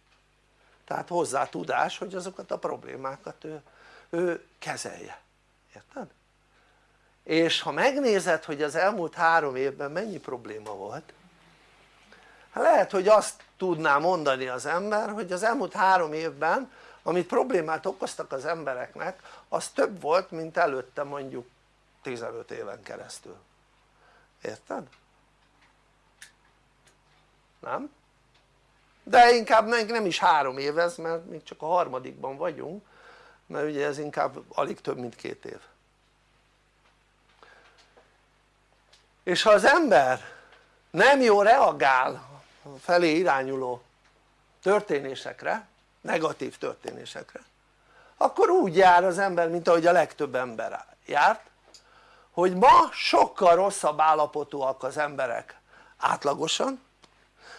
Speaker 3: tehát hozzá tudás hogy azokat a problémákat ő, ő kezelje, érted? és ha megnézed hogy az elmúlt három évben mennyi probléma volt hát lehet hogy azt tudná mondani az ember hogy az elmúlt három évben amit problémát okoztak az embereknek az több volt mint előtte mondjuk 15 éven keresztül érted? nem? de inkább nem is három év ez mert még csak a harmadikban vagyunk mert ugye ez inkább alig több mint két év és ha az ember nem jó reagál felé irányuló történésekre, negatív történésekre akkor úgy jár az ember mint ahogy a legtöbb ember járt hogy ma sokkal rosszabb állapotúak az emberek átlagosan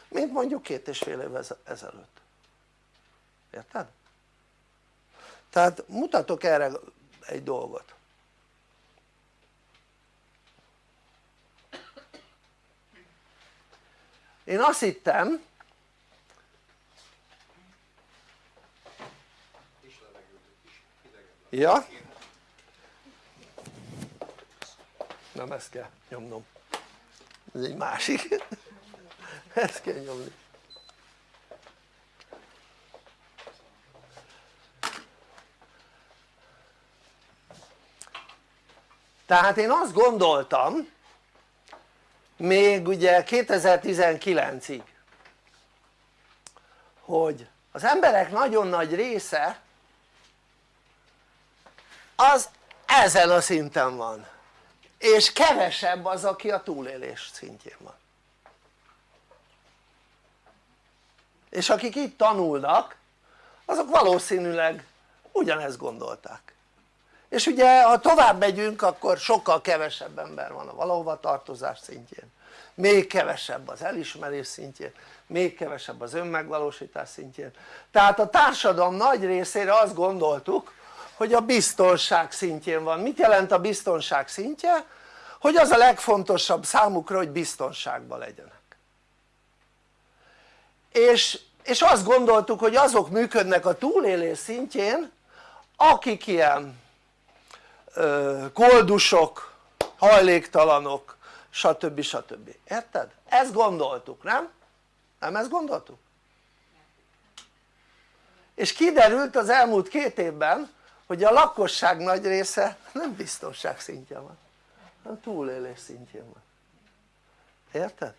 Speaker 3: mint mondjuk két és fél év ezelőtt érted? tehát mutatok erre egy dolgot én azt hittem ja? nem ezt kell nyomnom. Ez egy másik. Ezt kell nyomni. Tehát én azt gondoltam még ugye 2019-ig hogy az emberek nagyon nagy része az ezen a szinten van és kevesebb az aki a túlélés szintjén van. És akik itt tanulnak azok valószínűleg ugyanezt gondolták és ugye ha tovább megyünk akkor sokkal kevesebb ember van a valahova tartozás szintjén. Még kevesebb az elismerés szintjén. Még kevesebb az önmegvalósítás szintjén. Tehát a társadalom nagy részére azt gondoltuk hogy a biztonság szintjén van, mit jelent a biztonság szintje? hogy az a legfontosabb számukra hogy biztonságban legyenek. És, és azt gondoltuk hogy azok működnek a túlélés szintjén akik ilyen koldusok, hajléktalanok stb. stb. érted? ezt gondoltuk nem? nem ezt gondoltuk? és kiderült az elmúlt két évben hogy a lakosság nagy része nem biztonság szintje van hanem túlélés szintjén van érted?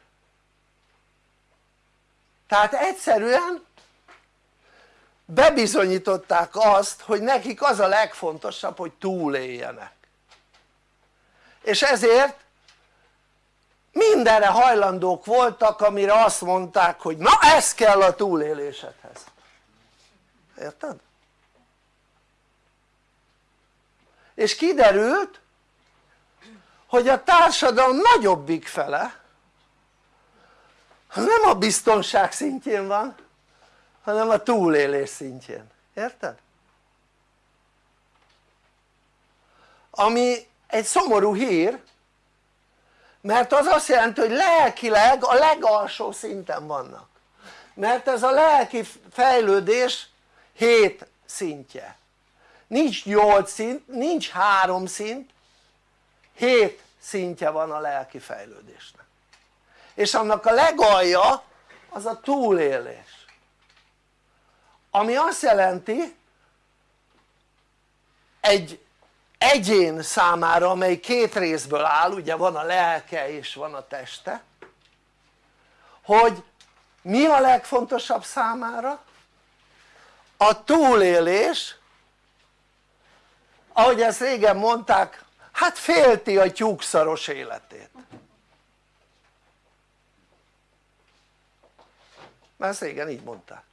Speaker 3: tehát egyszerűen bebizonyították azt hogy nekik az a legfontosabb hogy túléljenek és ezért mindenre hajlandók voltak amire azt mondták hogy na ez kell a túlélésedhez érted? és kiderült hogy a társadalom nagyobbik fele nem a biztonság szintjén van hanem a túlélés szintjén, érted? ami egy szomorú hír mert az azt jelenti hogy lelkileg a legalsó szinten vannak. Mert ez a lelki fejlődés 7 szintje. Nincs 8 szint, nincs 3 szint 7 szintje van a lelki fejlődésnek. És annak a legalja az a túlélés ami azt jelenti egy egyén számára amely két részből áll ugye van a lelke és van a teste hogy mi a legfontosabb számára? a túlélés ahogy ezt régen mondták hát félti a tyúkszaros életét mert ezt régen így mondták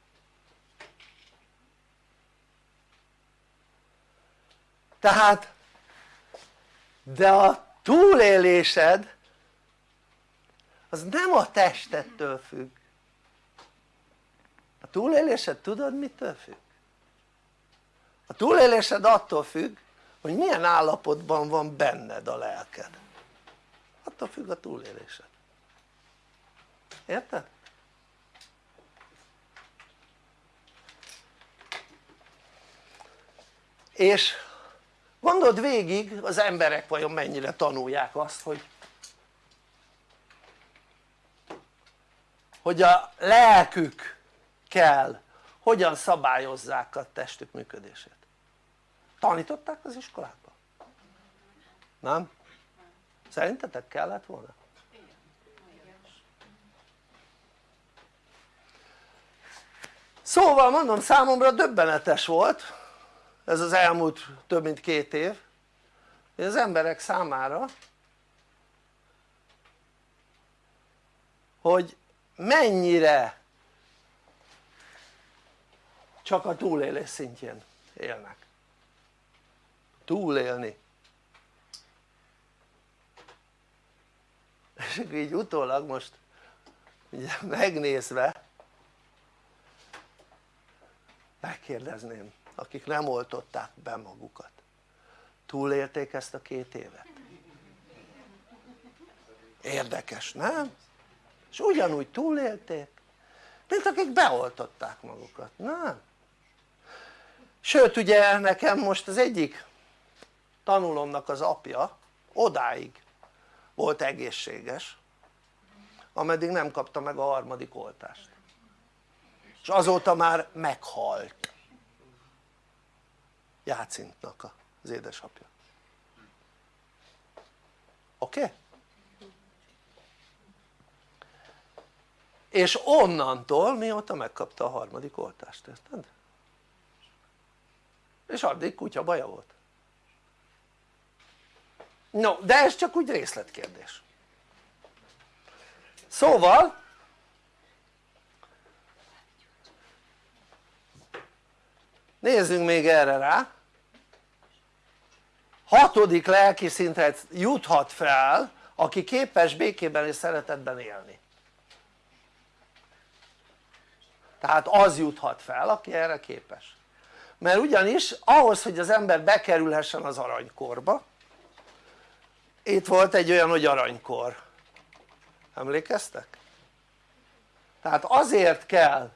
Speaker 3: tehát de a túlélésed az nem a testettől függ a túlélésed tudod mitől függ? a túlélésed attól függ hogy milyen állapotban van benned a lelked attól függ a túlélésed érted? és gondold végig az emberek vajon mennyire tanulják azt hogy hogy a lelkük kell hogyan szabályozzák a testük működését tanították az iskolában? nem? szerintetek kellett volna? szóval mondom számomra döbbenetes volt ez az elmúlt több mint két év. Hogy az emberek számára hogy mennyire csak a túlélés szintjén élnek. Túlélni. És így utólag most ugye megnézve megkérdezném akik nem oltották be magukat túlélték ezt a két évet? érdekes nem? és ugyanúgy túlélték mint akik beoltották magukat, nem? sőt ugye nekem most az egyik tanulomnak az apja odáig volt egészséges ameddig nem kapta meg a harmadik oltást és azóta már meghalt Jácintnak az édesapja oké? Okay? és onnantól mióta megkapta a harmadik oltást, érted? és addig kutya baja volt no de ez csak úgy részletkérdés szóval nézzünk még erre rá. Hatodik lelki szintet juthat fel aki képes békében és szeretetben élni. Tehát az juthat fel aki erre képes. Mert ugyanis ahhoz hogy az ember bekerülhessen az aranykorba itt volt egy olyan hogy aranykor. Emlékeztek? tehát azért kell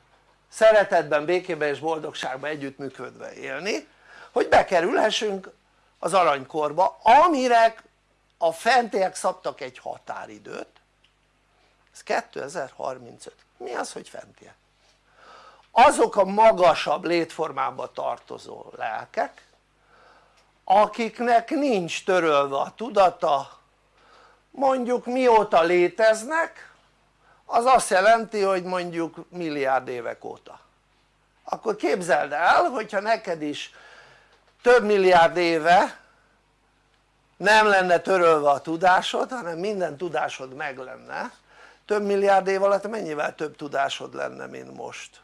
Speaker 3: szeretetben, békében és boldogságban együttműködve élni hogy bekerülhessünk az aranykorba amire a fentiek szabtak egy határidőt ez 2035 mi az hogy fentiek? azok a magasabb létformába tartozó lelkek akiknek nincs törölve a tudata mondjuk mióta léteznek az azt jelenti hogy mondjuk milliárd évek óta. Akkor képzeld el hogyha neked is több milliárd éve nem lenne törölve a tudásod hanem minden tudásod meg lenne több milliárd év alatt mennyivel több tudásod lenne mint most?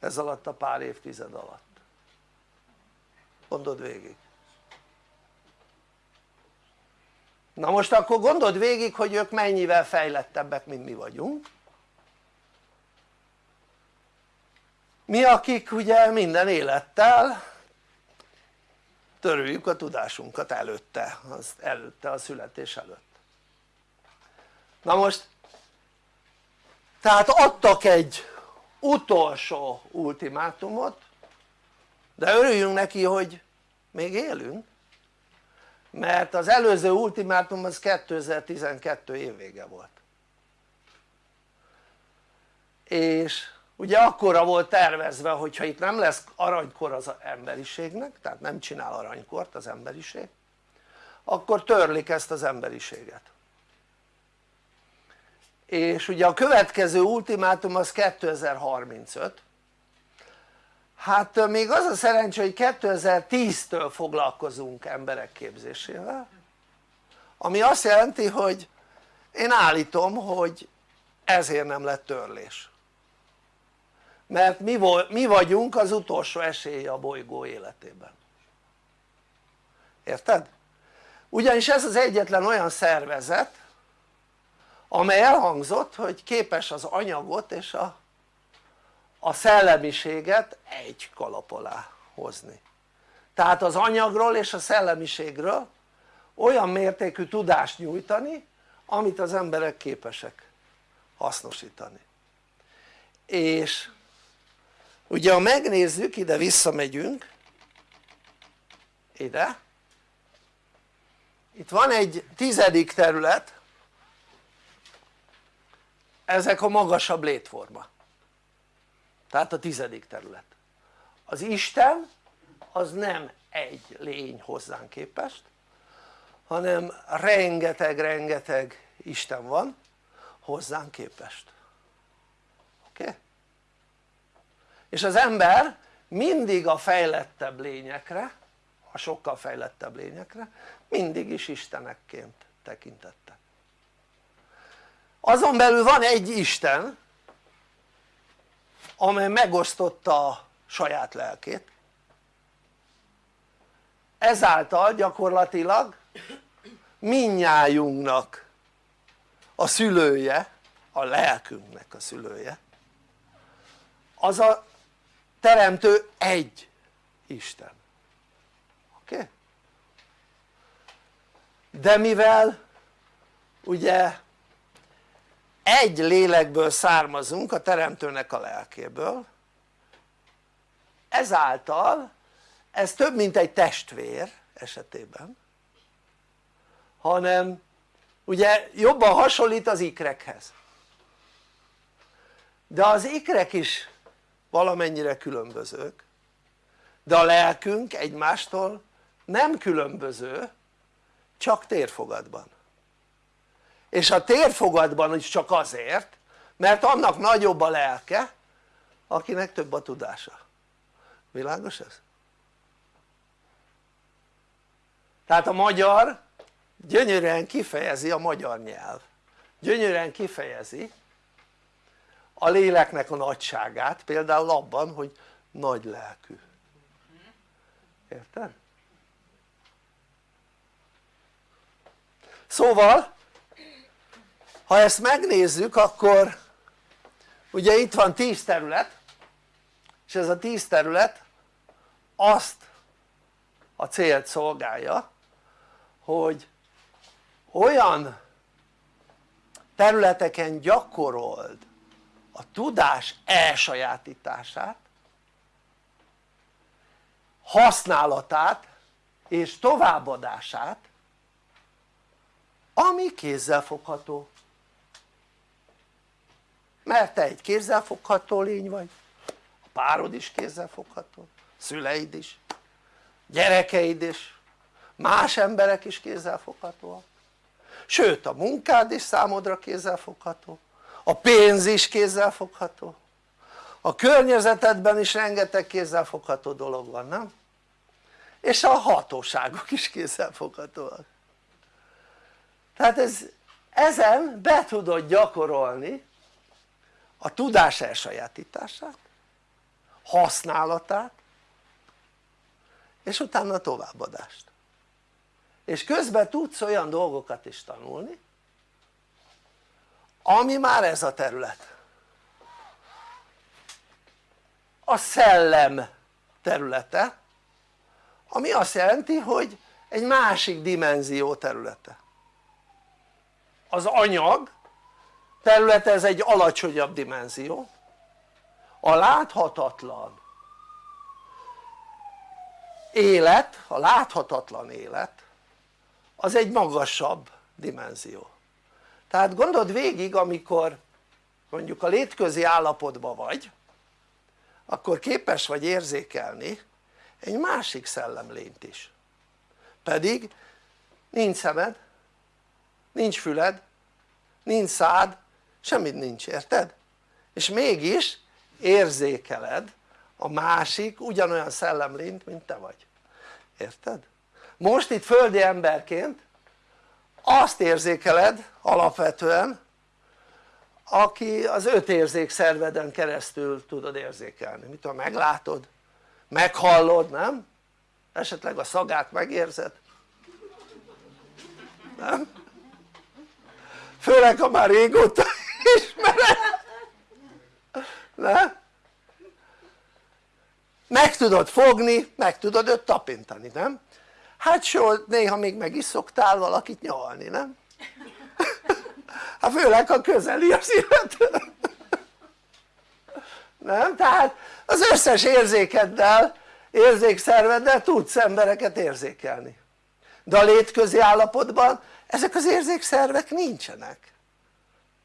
Speaker 3: Ez alatt a pár évtized alatt. Gondold végig. Na most akkor gondold végig hogy ők mennyivel fejlettebbek mint mi vagyunk mi akik ugye minden élettel törőjük a tudásunkat előtte, az előtte a születés előtt. Na most tehát adtak egy utolsó ultimátumot de örüljünk neki hogy még élünk mert az előző ultimátum az 2012 évvége volt. És ugye akkora volt tervezve hogyha itt nem lesz aranykor az emberiségnek tehát nem csinál aranykort az emberiség akkor törlik ezt az emberiséget. És ugye a következő ultimátum az 2035 hát még az a szerencsé hogy 2010-től foglalkozunk emberek képzésével ami azt jelenti hogy én állítom hogy ezért nem lett törlés mert mi, mi vagyunk az utolsó esélye a bolygó életében. Érted? ugyanis ez az egyetlen olyan szervezet amely elhangzott hogy képes az anyagot és a, a szellemiséget egy kalap alá hozni. Tehát az anyagról és a szellemiségről olyan mértékű tudást nyújtani amit az emberek képesek hasznosítani. És ugye ha megnézzük ide visszamegyünk. Ide. Itt van egy tizedik terület. Ezek a magasabb létforma. Tehát a tizedik terület. Az Isten az nem egy lény hozzánk képest hanem rengeteg-rengeteg Isten van hozzánk képest. Oké? Okay? És az ember mindig a fejlettebb lényekre a sokkal fejlettebb lényekre mindig is istenekként tekintettek azon belül van egy Isten amely megosztotta a saját lelkét. Ezáltal gyakorlatilag minnyájunknak a szülője, a lelkünknek a szülője az a teremtő egy Isten oké? Okay? de mivel ugye egy lélekből származunk a teremtőnek a lelkéből ezáltal ez több mint egy testvér esetében hanem ugye jobban hasonlít az ikrekhez de az ikrek is valamennyire különbözők de a lelkünk egymástól nem különböző csak térfogatban. És a térfogatban is csak azért mert annak nagyobb a lelke akinek több a tudása. Világos ez? tehát a magyar gyönyörűen kifejezi a magyar nyelv. Gyönyörűen kifejezi a léleknek a nagyságát például abban hogy nagy lelkű érted? szóval ha ezt megnézzük akkor ugye itt van 10 terület és ez a 10 terület azt a célt szolgálja hogy olyan területeken gyakorold a tudás elsajátítását használatát és továbbadását ami kézzelfogható. Mert te egy kézzelfogható lény vagy a párod is kézzelfogható szüleid is gyerekeid is más emberek is kézzelfoghatóak. Sőt a munkád is számodra kézzelfogható a pénz is kézzelfogható a környezetedben is rengeteg kézzelfogható dolog van nem? és a hatóságok is kézzelfoghatóak tehát ez, ezen be tudod gyakorolni a tudás elsajátítását használatát és utána továbbadást. És közben tudsz olyan dolgokat is tanulni ami már ez a terület. A szellem területe ami azt jelenti hogy egy másik dimenzió területe. Az anyag területe ez egy alacsonyabb dimenzió. A láthatatlan élet, a láthatatlan élet az egy magasabb dimenzió tehát gondold végig amikor mondjuk a létközi állapotban vagy akkor képes vagy érzékelni egy másik szellemlényt is pedig nincs szemed, nincs füled, nincs szád, semmit nincs, érted? és mégis érzékeled a másik ugyanolyan szellemlényt mint te vagy, érted? most itt földi emberként azt érzékeled alapvetően aki az öt érzékszerveden keresztül tudod érzékelni, mit tudom meglátod, meghallod, nem? esetleg a szagát megérzed nem? főleg ha már régóta ismered nem? meg tudod fogni, meg tudod őt tapintani, nem? Hát so, néha még meg is szoktál valakit nyalni, nem? hát főleg ha közeli az illető nem? tehát az összes érzékeddel érzékszerveddel tudsz embereket érzékelni de a létközi állapotban ezek az érzékszervek nincsenek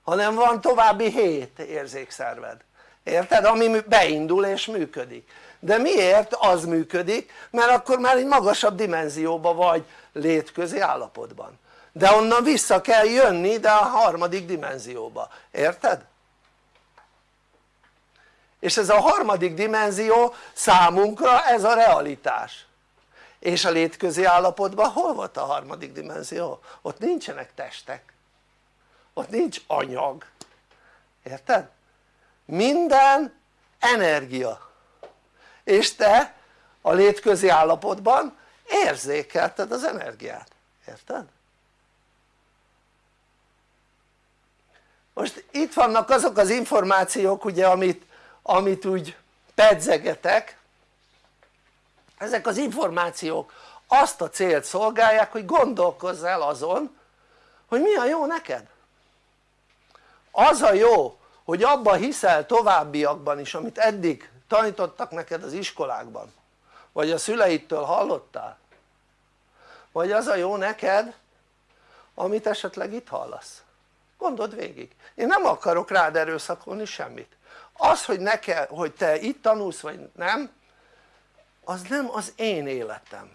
Speaker 3: hanem van további hét érzékszerved érted? ami beindul és működik de miért az működik? mert akkor már egy magasabb dimenzióban vagy létközi állapotban de onnan vissza kell jönni de a harmadik dimenzióba, érted? és ez a harmadik dimenzió számunkra ez a realitás és a létközi állapotban hol volt a harmadik dimenzió? ott nincsenek testek ott nincs anyag érted? minden energia és te a létközi állapotban érzékelted az energiát, érted? most itt vannak azok az információk ugye amit, amit úgy pedzegetek. Ezek az információk azt a célt szolgálják hogy gondolkozz el azon hogy mi a jó neked. Az a jó hogy abban hiszel továbbiakban is amit eddig tanítottak neked az iskolákban? Vagy a szüleidtől hallottál? Vagy az a jó neked amit esetleg itt hallasz? Gondold végig. Én nem akarok rád erőszakolni semmit. Az hogy, neked, hogy te itt tanulsz vagy nem az nem az én életem.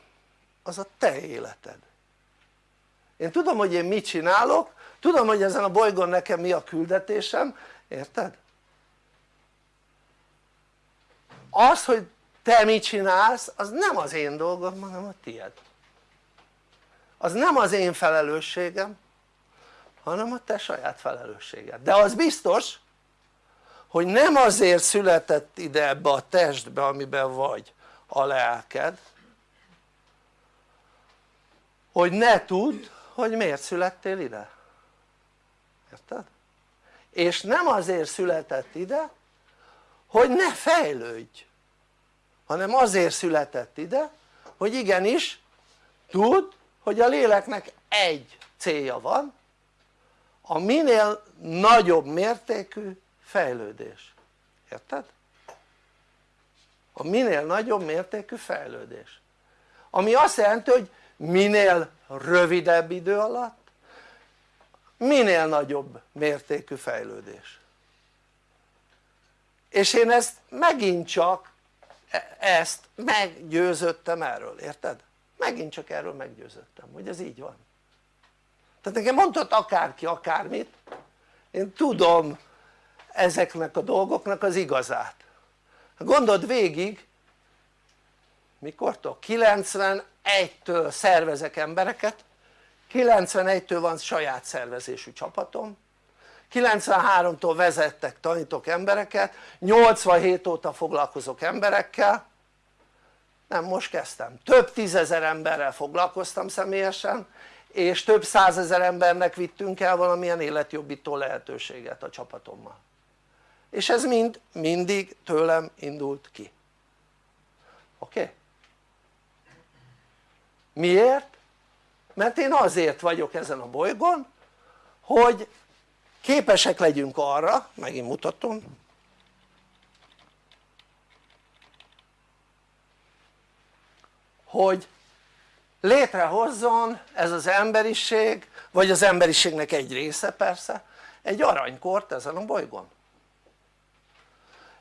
Speaker 3: Az a te életed. Én tudom hogy én mit csinálok. Tudom hogy ezen a bolygón nekem mi a küldetésem. Érted? Az hogy te mit csinálsz az nem az én dolgom hanem a tied. Az nem az én felelősségem hanem a te saját felelősséged. De az biztos hogy nem azért született ide ebbe a testbe amiben vagy a lelked hogy ne tudd hogy miért születtél ide. Érted? és nem azért született ide hogy ne fejlődj hanem azért született ide hogy igenis tudd hogy a léleknek egy célja van a minél nagyobb mértékű fejlődés, érted? a minél nagyobb mértékű fejlődés. Ami azt jelenti hogy minél rövidebb idő alatt minél nagyobb mértékű fejlődés. És én ezt megint csak ezt meggyőzöttem erről, érted? megint csak erről meggyőzöttem hogy ez így van tehát nekem mondhat akárki akármit én tudom ezeknek a dolgoknak az igazát gondold végig mikortól? 91-től szervezek embereket 91-től van saját szervezésű csapatom 93-tól vezettek, tanítok embereket 87 óta foglalkozok emberekkel nem most kezdtem, több tízezer emberrel foglalkoztam személyesen és több százezer embernek vittünk el valamilyen életjobbító lehetőséget a csapatommal és ez mind mindig tőlem indult ki oké? Okay? miért? mert én azért vagyok ezen a bolygón hogy képesek legyünk arra, megint mutatom. Hogy létrehozzon ez az emberiség vagy az emberiségnek egy része persze egy aranykort ezen a bolygón.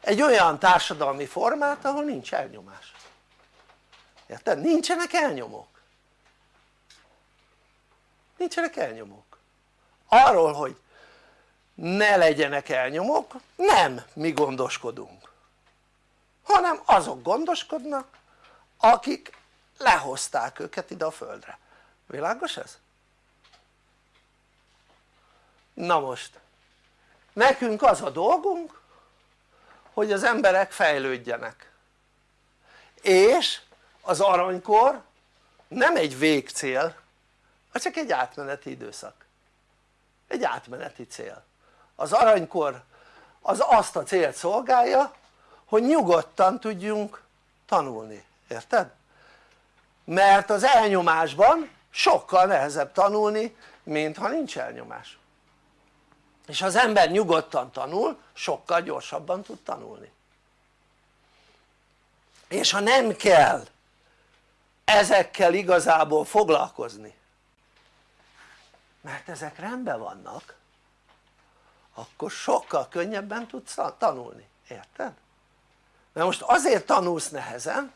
Speaker 3: Egy olyan társadalmi formát ahol nincs elnyomás. Érted? nincsenek elnyomók. Nincsenek elnyomók. Arról hogy ne legyenek elnyomók nem mi gondoskodunk hanem azok gondoskodnak akik lehozták őket ide a földre, világos ez? na most nekünk az a dolgunk hogy az emberek fejlődjenek. És az aranykor nem egy végcél csak egy átmeneti időszak. Egy átmeneti cél az aranykor az azt a célt szolgálja hogy nyugodtan tudjunk tanulni, érted? mert az elnyomásban sokkal nehezebb tanulni mint ha nincs elnyomás és az ember nyugodtan tanul sokkal gyorsabban tud tanulni és ha nem kell ezekkel igazából foglalkozni mert ezek rendben vannak akkor sokkal könnyebben tudsz tanulni, érted? mert most azért tanulsz nehezen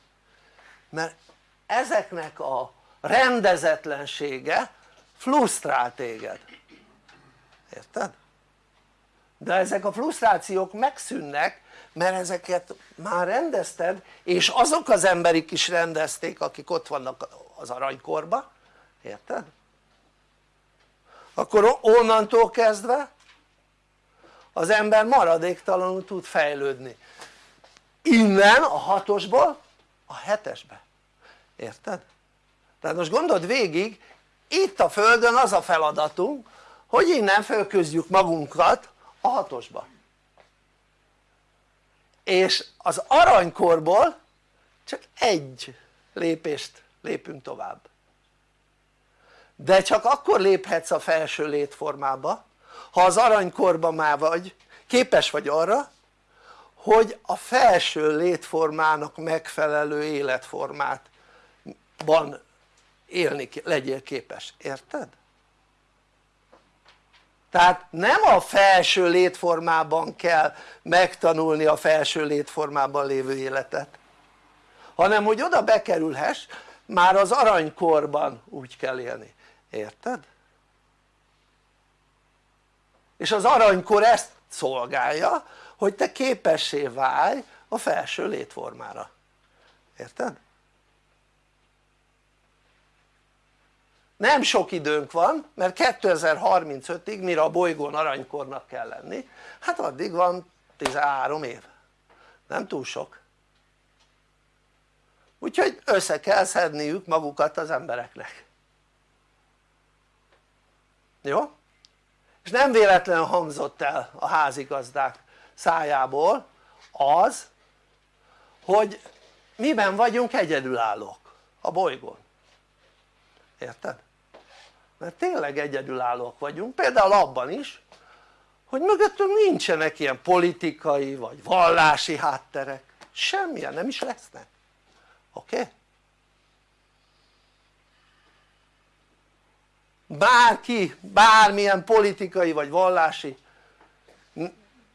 Speaker 3: mert ezeknek a rendezetlensége frusztrál téged érted? de ezek a frusztrációk megszűnnek mert ezeket már rendezted és azok az emberik is rendezték akik ott vannak az aranykorba érted? akkor onnantól kezdve az ember maradéktalanul tud fejlődni. Innen a hatosból a hetesbe, érted? tehát most gondold végig itt a földön az a feladatunk hogy innen fölközdjük magunkat a hatosba. És az aranykorból csak egy lépést lépünk tovább. De csak akkor léphetsz a felső létformába ha az aranykorban már vagy képes vagy arra hogy a felső létformának megfelelő életformát van élni legyél képes, érted? tehát nem a felső létformában kell megtanulni a felső létformában lévő életet hanem hogy oda bekerülhess már az aranykorban úgy kell élni, érted? És az aranykor ezt szolgálja hogy te képessé válj a felső létformára, érted? nem sok időnk van mert 2035-ig mire a bolygón aranykornak kell lenni hát addig van 13 év nem túl sok úgyhogy össze kell szedniük magukat az embereknek jó? És nem véletlenül hangzott el a házigazdák szájából az hogy miben vagyunk egyedülállók a bolygón érted? mert tényleg egyedülállók vagyunk például abban is hogy mögöttünk nincsenek ilyen politikai vagy vallási hátterek semmilyen nem is lesznek oké? Okay? Bárki bármilyen politikai vagy vallási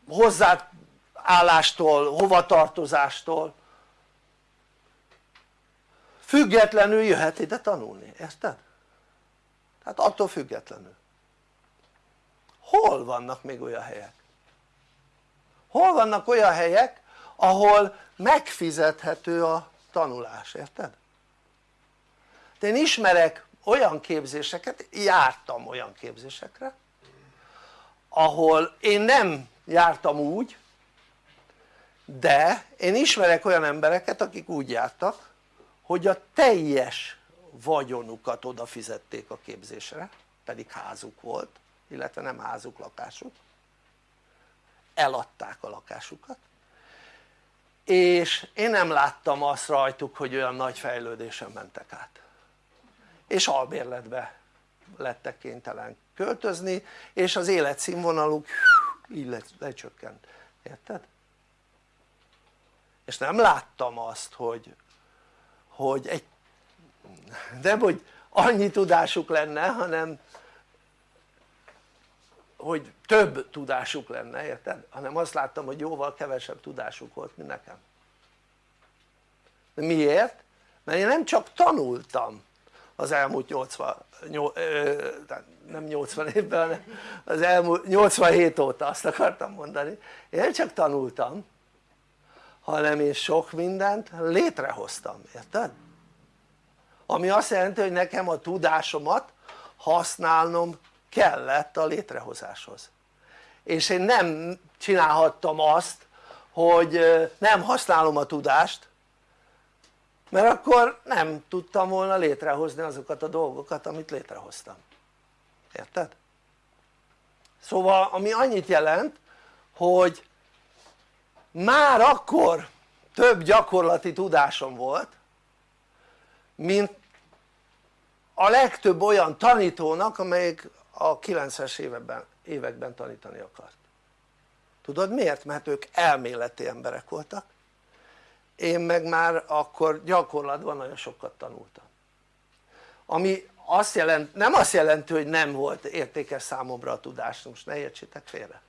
Speaker 3: hozzáállástól, hovatartozástól függetlenül jöhet ide tanulni, érted? tehát attól függetlenül hol vannak még olyan helyek? hol vannak olyan helyek ahol megfizethető a tanulás, érted? de én ismerek olyan képzéseket, jártam olyan képzésekre ahol én nem jártam úgy de én ismerek olyan embereket akik úgy jártak hogy a teljes vagyonukat odafizették a képzésre pedig házuk volt illetve nem házuk lakásuk. Eladták a lakásukat. És én nem láttam azt rajtuk hogy olyan nagy fejlődésen mentek át és albérletbe lettek kénytelen költözni és az életszínvonaluk így lecsökkent, érted? és nem láttam azt hogy, hogy egy nem hogy annyi tudásuk lenne hanem hogy több tudásuk lenne érted? hanem azt láttam hogy jóval kevesebb tudásuk volt mint nekem miért? mert én nem csak tanultam az elmúlt 80, 8, nem 80 évben hanem az elmúlt 87 óta azt akartam mondani én csak tanultam hanem én sok mindent létrehoztam, érted? ami azt jelenti hogy nekem a tudásomat használnom kellett a létrehozáshoz és én nem csinálhattam azt hogy nem használom a tudást mert akkor nem tudtam volna létrehozni azokat a dolgokat amit létrehoztam érted? szóval ami annyit jelent hogy már akkor több gyakorlati tudásom volt mint a legtöbb olyan tanítónak amelyik a 90-es években, években tanítani akart tudod miért? mert ők elméleti emberek voltak én meg már akkor gyakorlatban nagyon sokat tanultam. Ami azt jelent, nem azt jelenti hogy nem volt értékes számomra a tudás, most ne értsétek félre.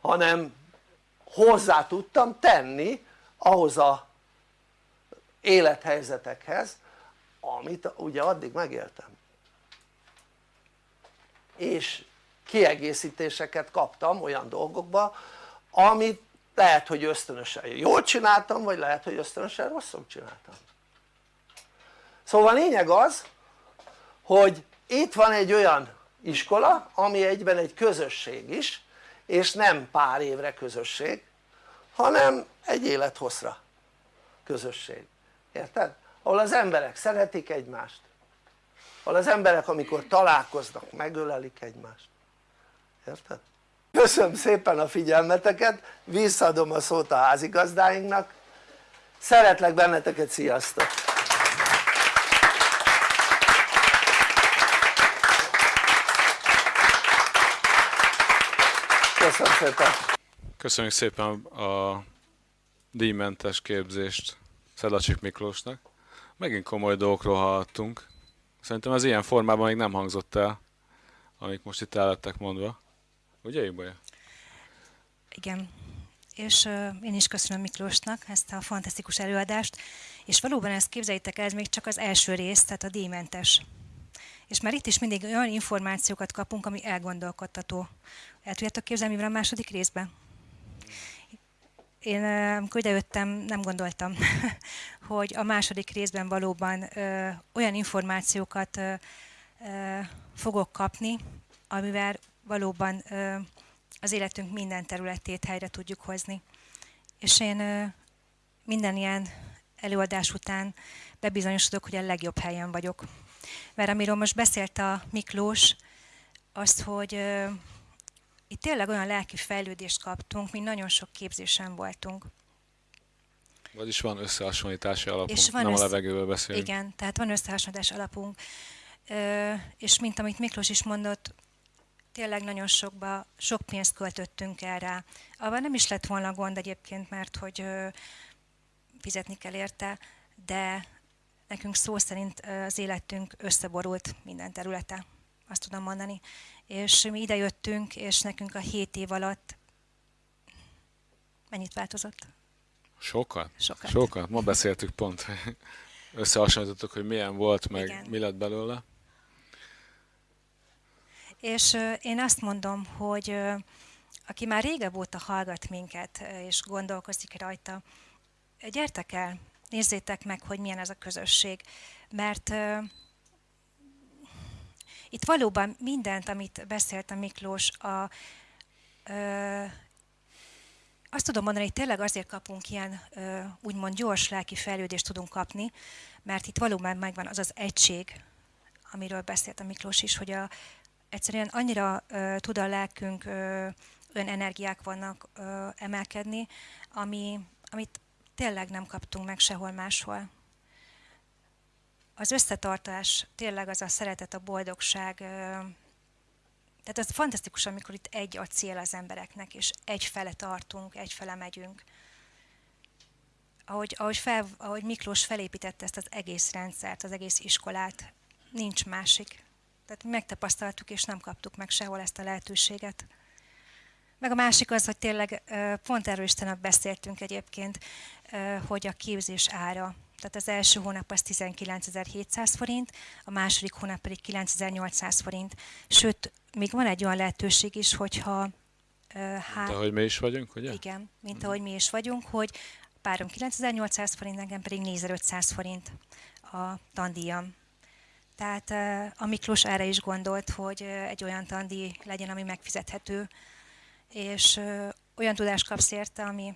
Speaker 3: Hanem hozzá tudtam tenni ahhoz a élethelyzetekhez amit ugye addig megéltem. És kiegészítéseket kaptam olyan dolgokba amit lehet hogy ösztönösen jól csináltam vagy lehet hogy ösztönösen rosszul csináltam szóval lényeg az hogy itt van egy olyan iskola ami egyben egy közösség is és nem pár évre közösség hanem egy élethosszra közösség, érted? ahol az emberek szeretik egymást ahol az emberek amikor találkoznak megölelik egymást, érted? Köszönöm szépen a figyelmeteket, visszaadom a szót a házigazdáinknak szeretlek benneteket, sziasztok! köszönöm szépen!
Speaker 2: Köszönjük szépen a díjmentes képzést Szedlacsik Miklósnak. Megint komoly dolgokról hallottunk. Szerintem ez ilyen formában még nem hangzott el, amik most itt el lettek mondva. Ugye, Ibolya?
Speaker 1: Igen. És uh, én is köszönöm Miklósnak ezt a fantasztikus előadást, és valóban ezt képzeljétek el, ez még csak az első rész, tehát a díjmentes. És már itt is mindig olyan információkat kapunk, ami elgondolkodtató. El tudjátok képzelni, mi van a második részben? Én amikor idejöttem, nem gondoltam, hogy a második részben valóban ö, olyan információkat ö, ö, fogok kapni, amivel valóban az életünk minden területét helyre tudjuk hozni. És én minden ilyen előadás után bebizonyosodok, hogy a legjobb helyen vagyok. Mert amiről most beszélt a Miklós, azt, hogy itt tényleg olyan lelki fejlődést kaptunk, mint nagyon sok képzésen voltunk.
Speaker 2: Vagyis van összehasonlítási alapunk, és van nem össze... a levegőből beszélünk.
Speaker 1: Igen, tehát van összehasonlítási alapunk. Ö, és mint amit Miklós is mondott, tényleg nagyon sokba, sok pénzt költöttünk erre. Abban nem is lett volna gond egyébként, mert hogy fizetni kell érte, de nekünk szó szerint az életünk összeborult minden területe, azt tudom mondani és mi ide jöttünk, és nekünk a hét év alatt mennyit változott?
Speaker 2: Sokat?
Speaker 1: Sokat.
Speaker 2: Sokat. Ma beszéltük pont, összehasonlítottuk, hogy milyen volt, meg Igen. mi lett belőle.
Speaker 1: És uh, én azt mondom, hogy uh, aki már régebb óta hallgat minket, uh, és gondolkozik rajta, gyertek el, nézzétek meg, hogy milyen ez a közösség, mert itt valóban mindent, amit beszélt a Miklós, a, ö, azt tudom mondani, hogy tényleg azért kapunk ilyen ö, úgymond gyors lelki fejlődést tudunk kapni, mert itt valóban megvan az az egység, amiről beszélt a Miklós is, hogy a, egyszerűen annyira ö, tud a lelkünk ö, olyan energiák vannak ö, emelkedni, ami, amit tényleg nem kaptunk meg sehol máshol az összetartás, tényleg az a szeretet, a boldogság, tehát ez fantasztikus, amikor itt egy a cél az embereknek, és egyfele tartunk, egyfele megyünk. Ahogy, ahogy, fel, ahogy Miklós felépítette ezt az egész rendszert, az egész iskolát, nincs másik. Tehát megtapasztaltuk, és nem kaptuk meg sehol ezt a lehetőséget. Meg a másik az, hogy tényleg pont erről is beszéltünk egyébként, hogy a képzés ára tehát az első hónap az 19.700 forint, a második hónap pedig 9.800 forint. Sőt, még van egy olyan lehetőség is, hogyha...
Speaker 2: Hát, mint ahogy mi is vagyunk, ugye?
Speaker 1: Igen, mint ahogy mi is vagyunk, hogy párom 9800 forint, nekem pedig 4500 forint a tandíjam. Tehát a Miklós erre is gondolt, hogy egy olyan tandíj legyen, ami megfizethető, és olyan tudást kapsz érte, ami,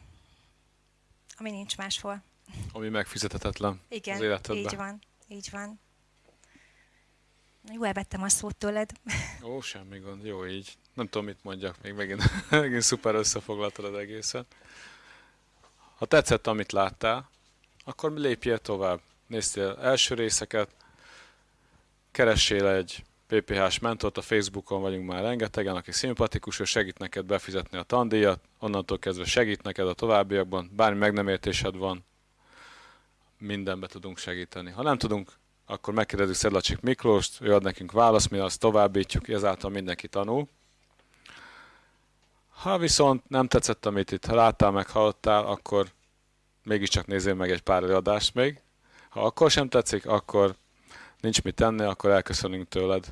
Speaker 1: ami nincs máshol.
Speaker 2: Ami megfizethetetlen
Speaker 1: Igen,
Speaker 2: az életedben.
Speaker 1: így van, így van. Jó, elvettem a szót tőled.
Speaker 2: Ó, semmi gond, jó így. Nem tudom, mit mondjak, még megint, megint szuper összefoglaltad az egészet. Ha tetszett, amit láttál, akkor lépjél tovább. Néztél első részeket, keressél egy PPH-s mentort, a Facebookon vagyunk már rengetegen, aki szimpatikus, ő segít neked befizetni a tandíjat, onnantól kezdve segít neked a továbbiakban, bármi meg nem értésed van, mindenbe tudunk segíteni. Ha nem tudunk, akkor megkérdezzük Szedlacsik Miklóst, ő ad nekünk választ, mi azt továbbítjuk, ezáltal mindenki tanul. Ha viszont nem tetszett, amit itt láttál, meg hallottál, akkor mégiscsak nézzél meg egy pár előadást még. Ha akkor sem tetszik, akkor nincs mit tenni, akkor elköszönünk tőled,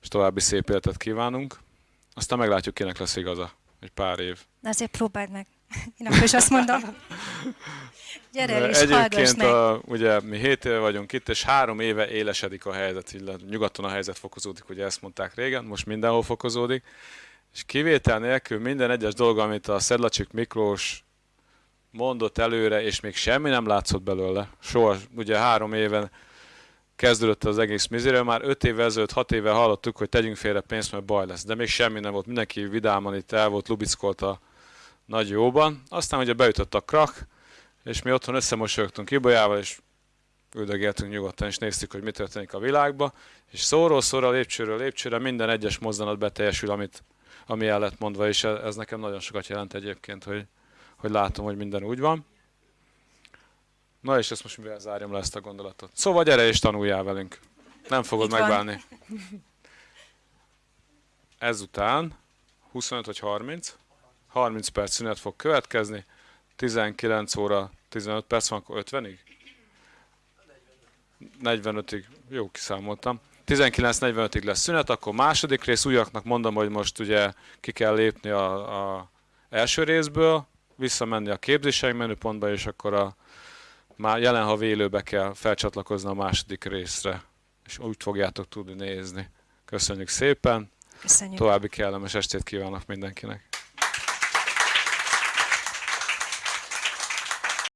Speaker 2: és további szép életet kívánunk. Aztán meglátjuk, kinek lesz igaza. Egy pár év.
Speaker 1: Na azért próbáld meg. Én akkor is azt mondom. Gyere el hallgass
Speaker 2: Egyébként a, ugye mi 7 éve vagyunk itt, és három éve élesedik a helyzet, illetve nyugaton a helyzet fokozódik, ugye ezt mondták régen, most mindenhol fokozódik, és kivétel nélkül minden egyes dolog, amit a Szedlacsik Miklós mondott előre, és még semmi nem látszott belőle. Soha, ugye három éven kezdődött az egész mizéről, már öt évvel ezelőtt, hat éve hallottuk, hogy tegyünk félre pénzt, mert baj lesz. De még semmi nem volt, mindenki vidáman itt el volt, lubickolt a nagy jóban. Aztán ugye beütött a krak, és mi otthon összemosolyogtunk Ibolyával, és üldögéltünk nyugodtan, és néztük, hogy mi történik a világba, és szóról szóra, lépcsőről lépcsőre minden egyes mozzanat beteljesül, amit, ami el lett mondva, és ez nekem nagyon sokat jelent egyébként, hogy, hogy látom, hogy minden úgy van. Na és ezt most mivel zárjam le ezt a gondolatot. Szóval gyere és tanuljál velünk. Nem fogod
Speaker 1: Itt van.
Speaker 2: megválni. Ezután 25 vagy 30, 30 perc szünet fog következni, 19 óra 15 perc van, akkor 50-ig? 45-ig, jó kiszámoltam. 19.45-ig lesz szünet, akkor második rész, újaknak mondom, hogy most ugye ki kell lépni a, a első részből, visszamenni a képzéseink menüpontba, és akkor a már jelen ha élőbe kell felcsatlakozni a második részre, és úgy fogjátok tudni nézni. Köszönjük szépen,
Speaker 1: Köszönjük.
Speaker 2: további kellemes estét kívánok mindenkinek.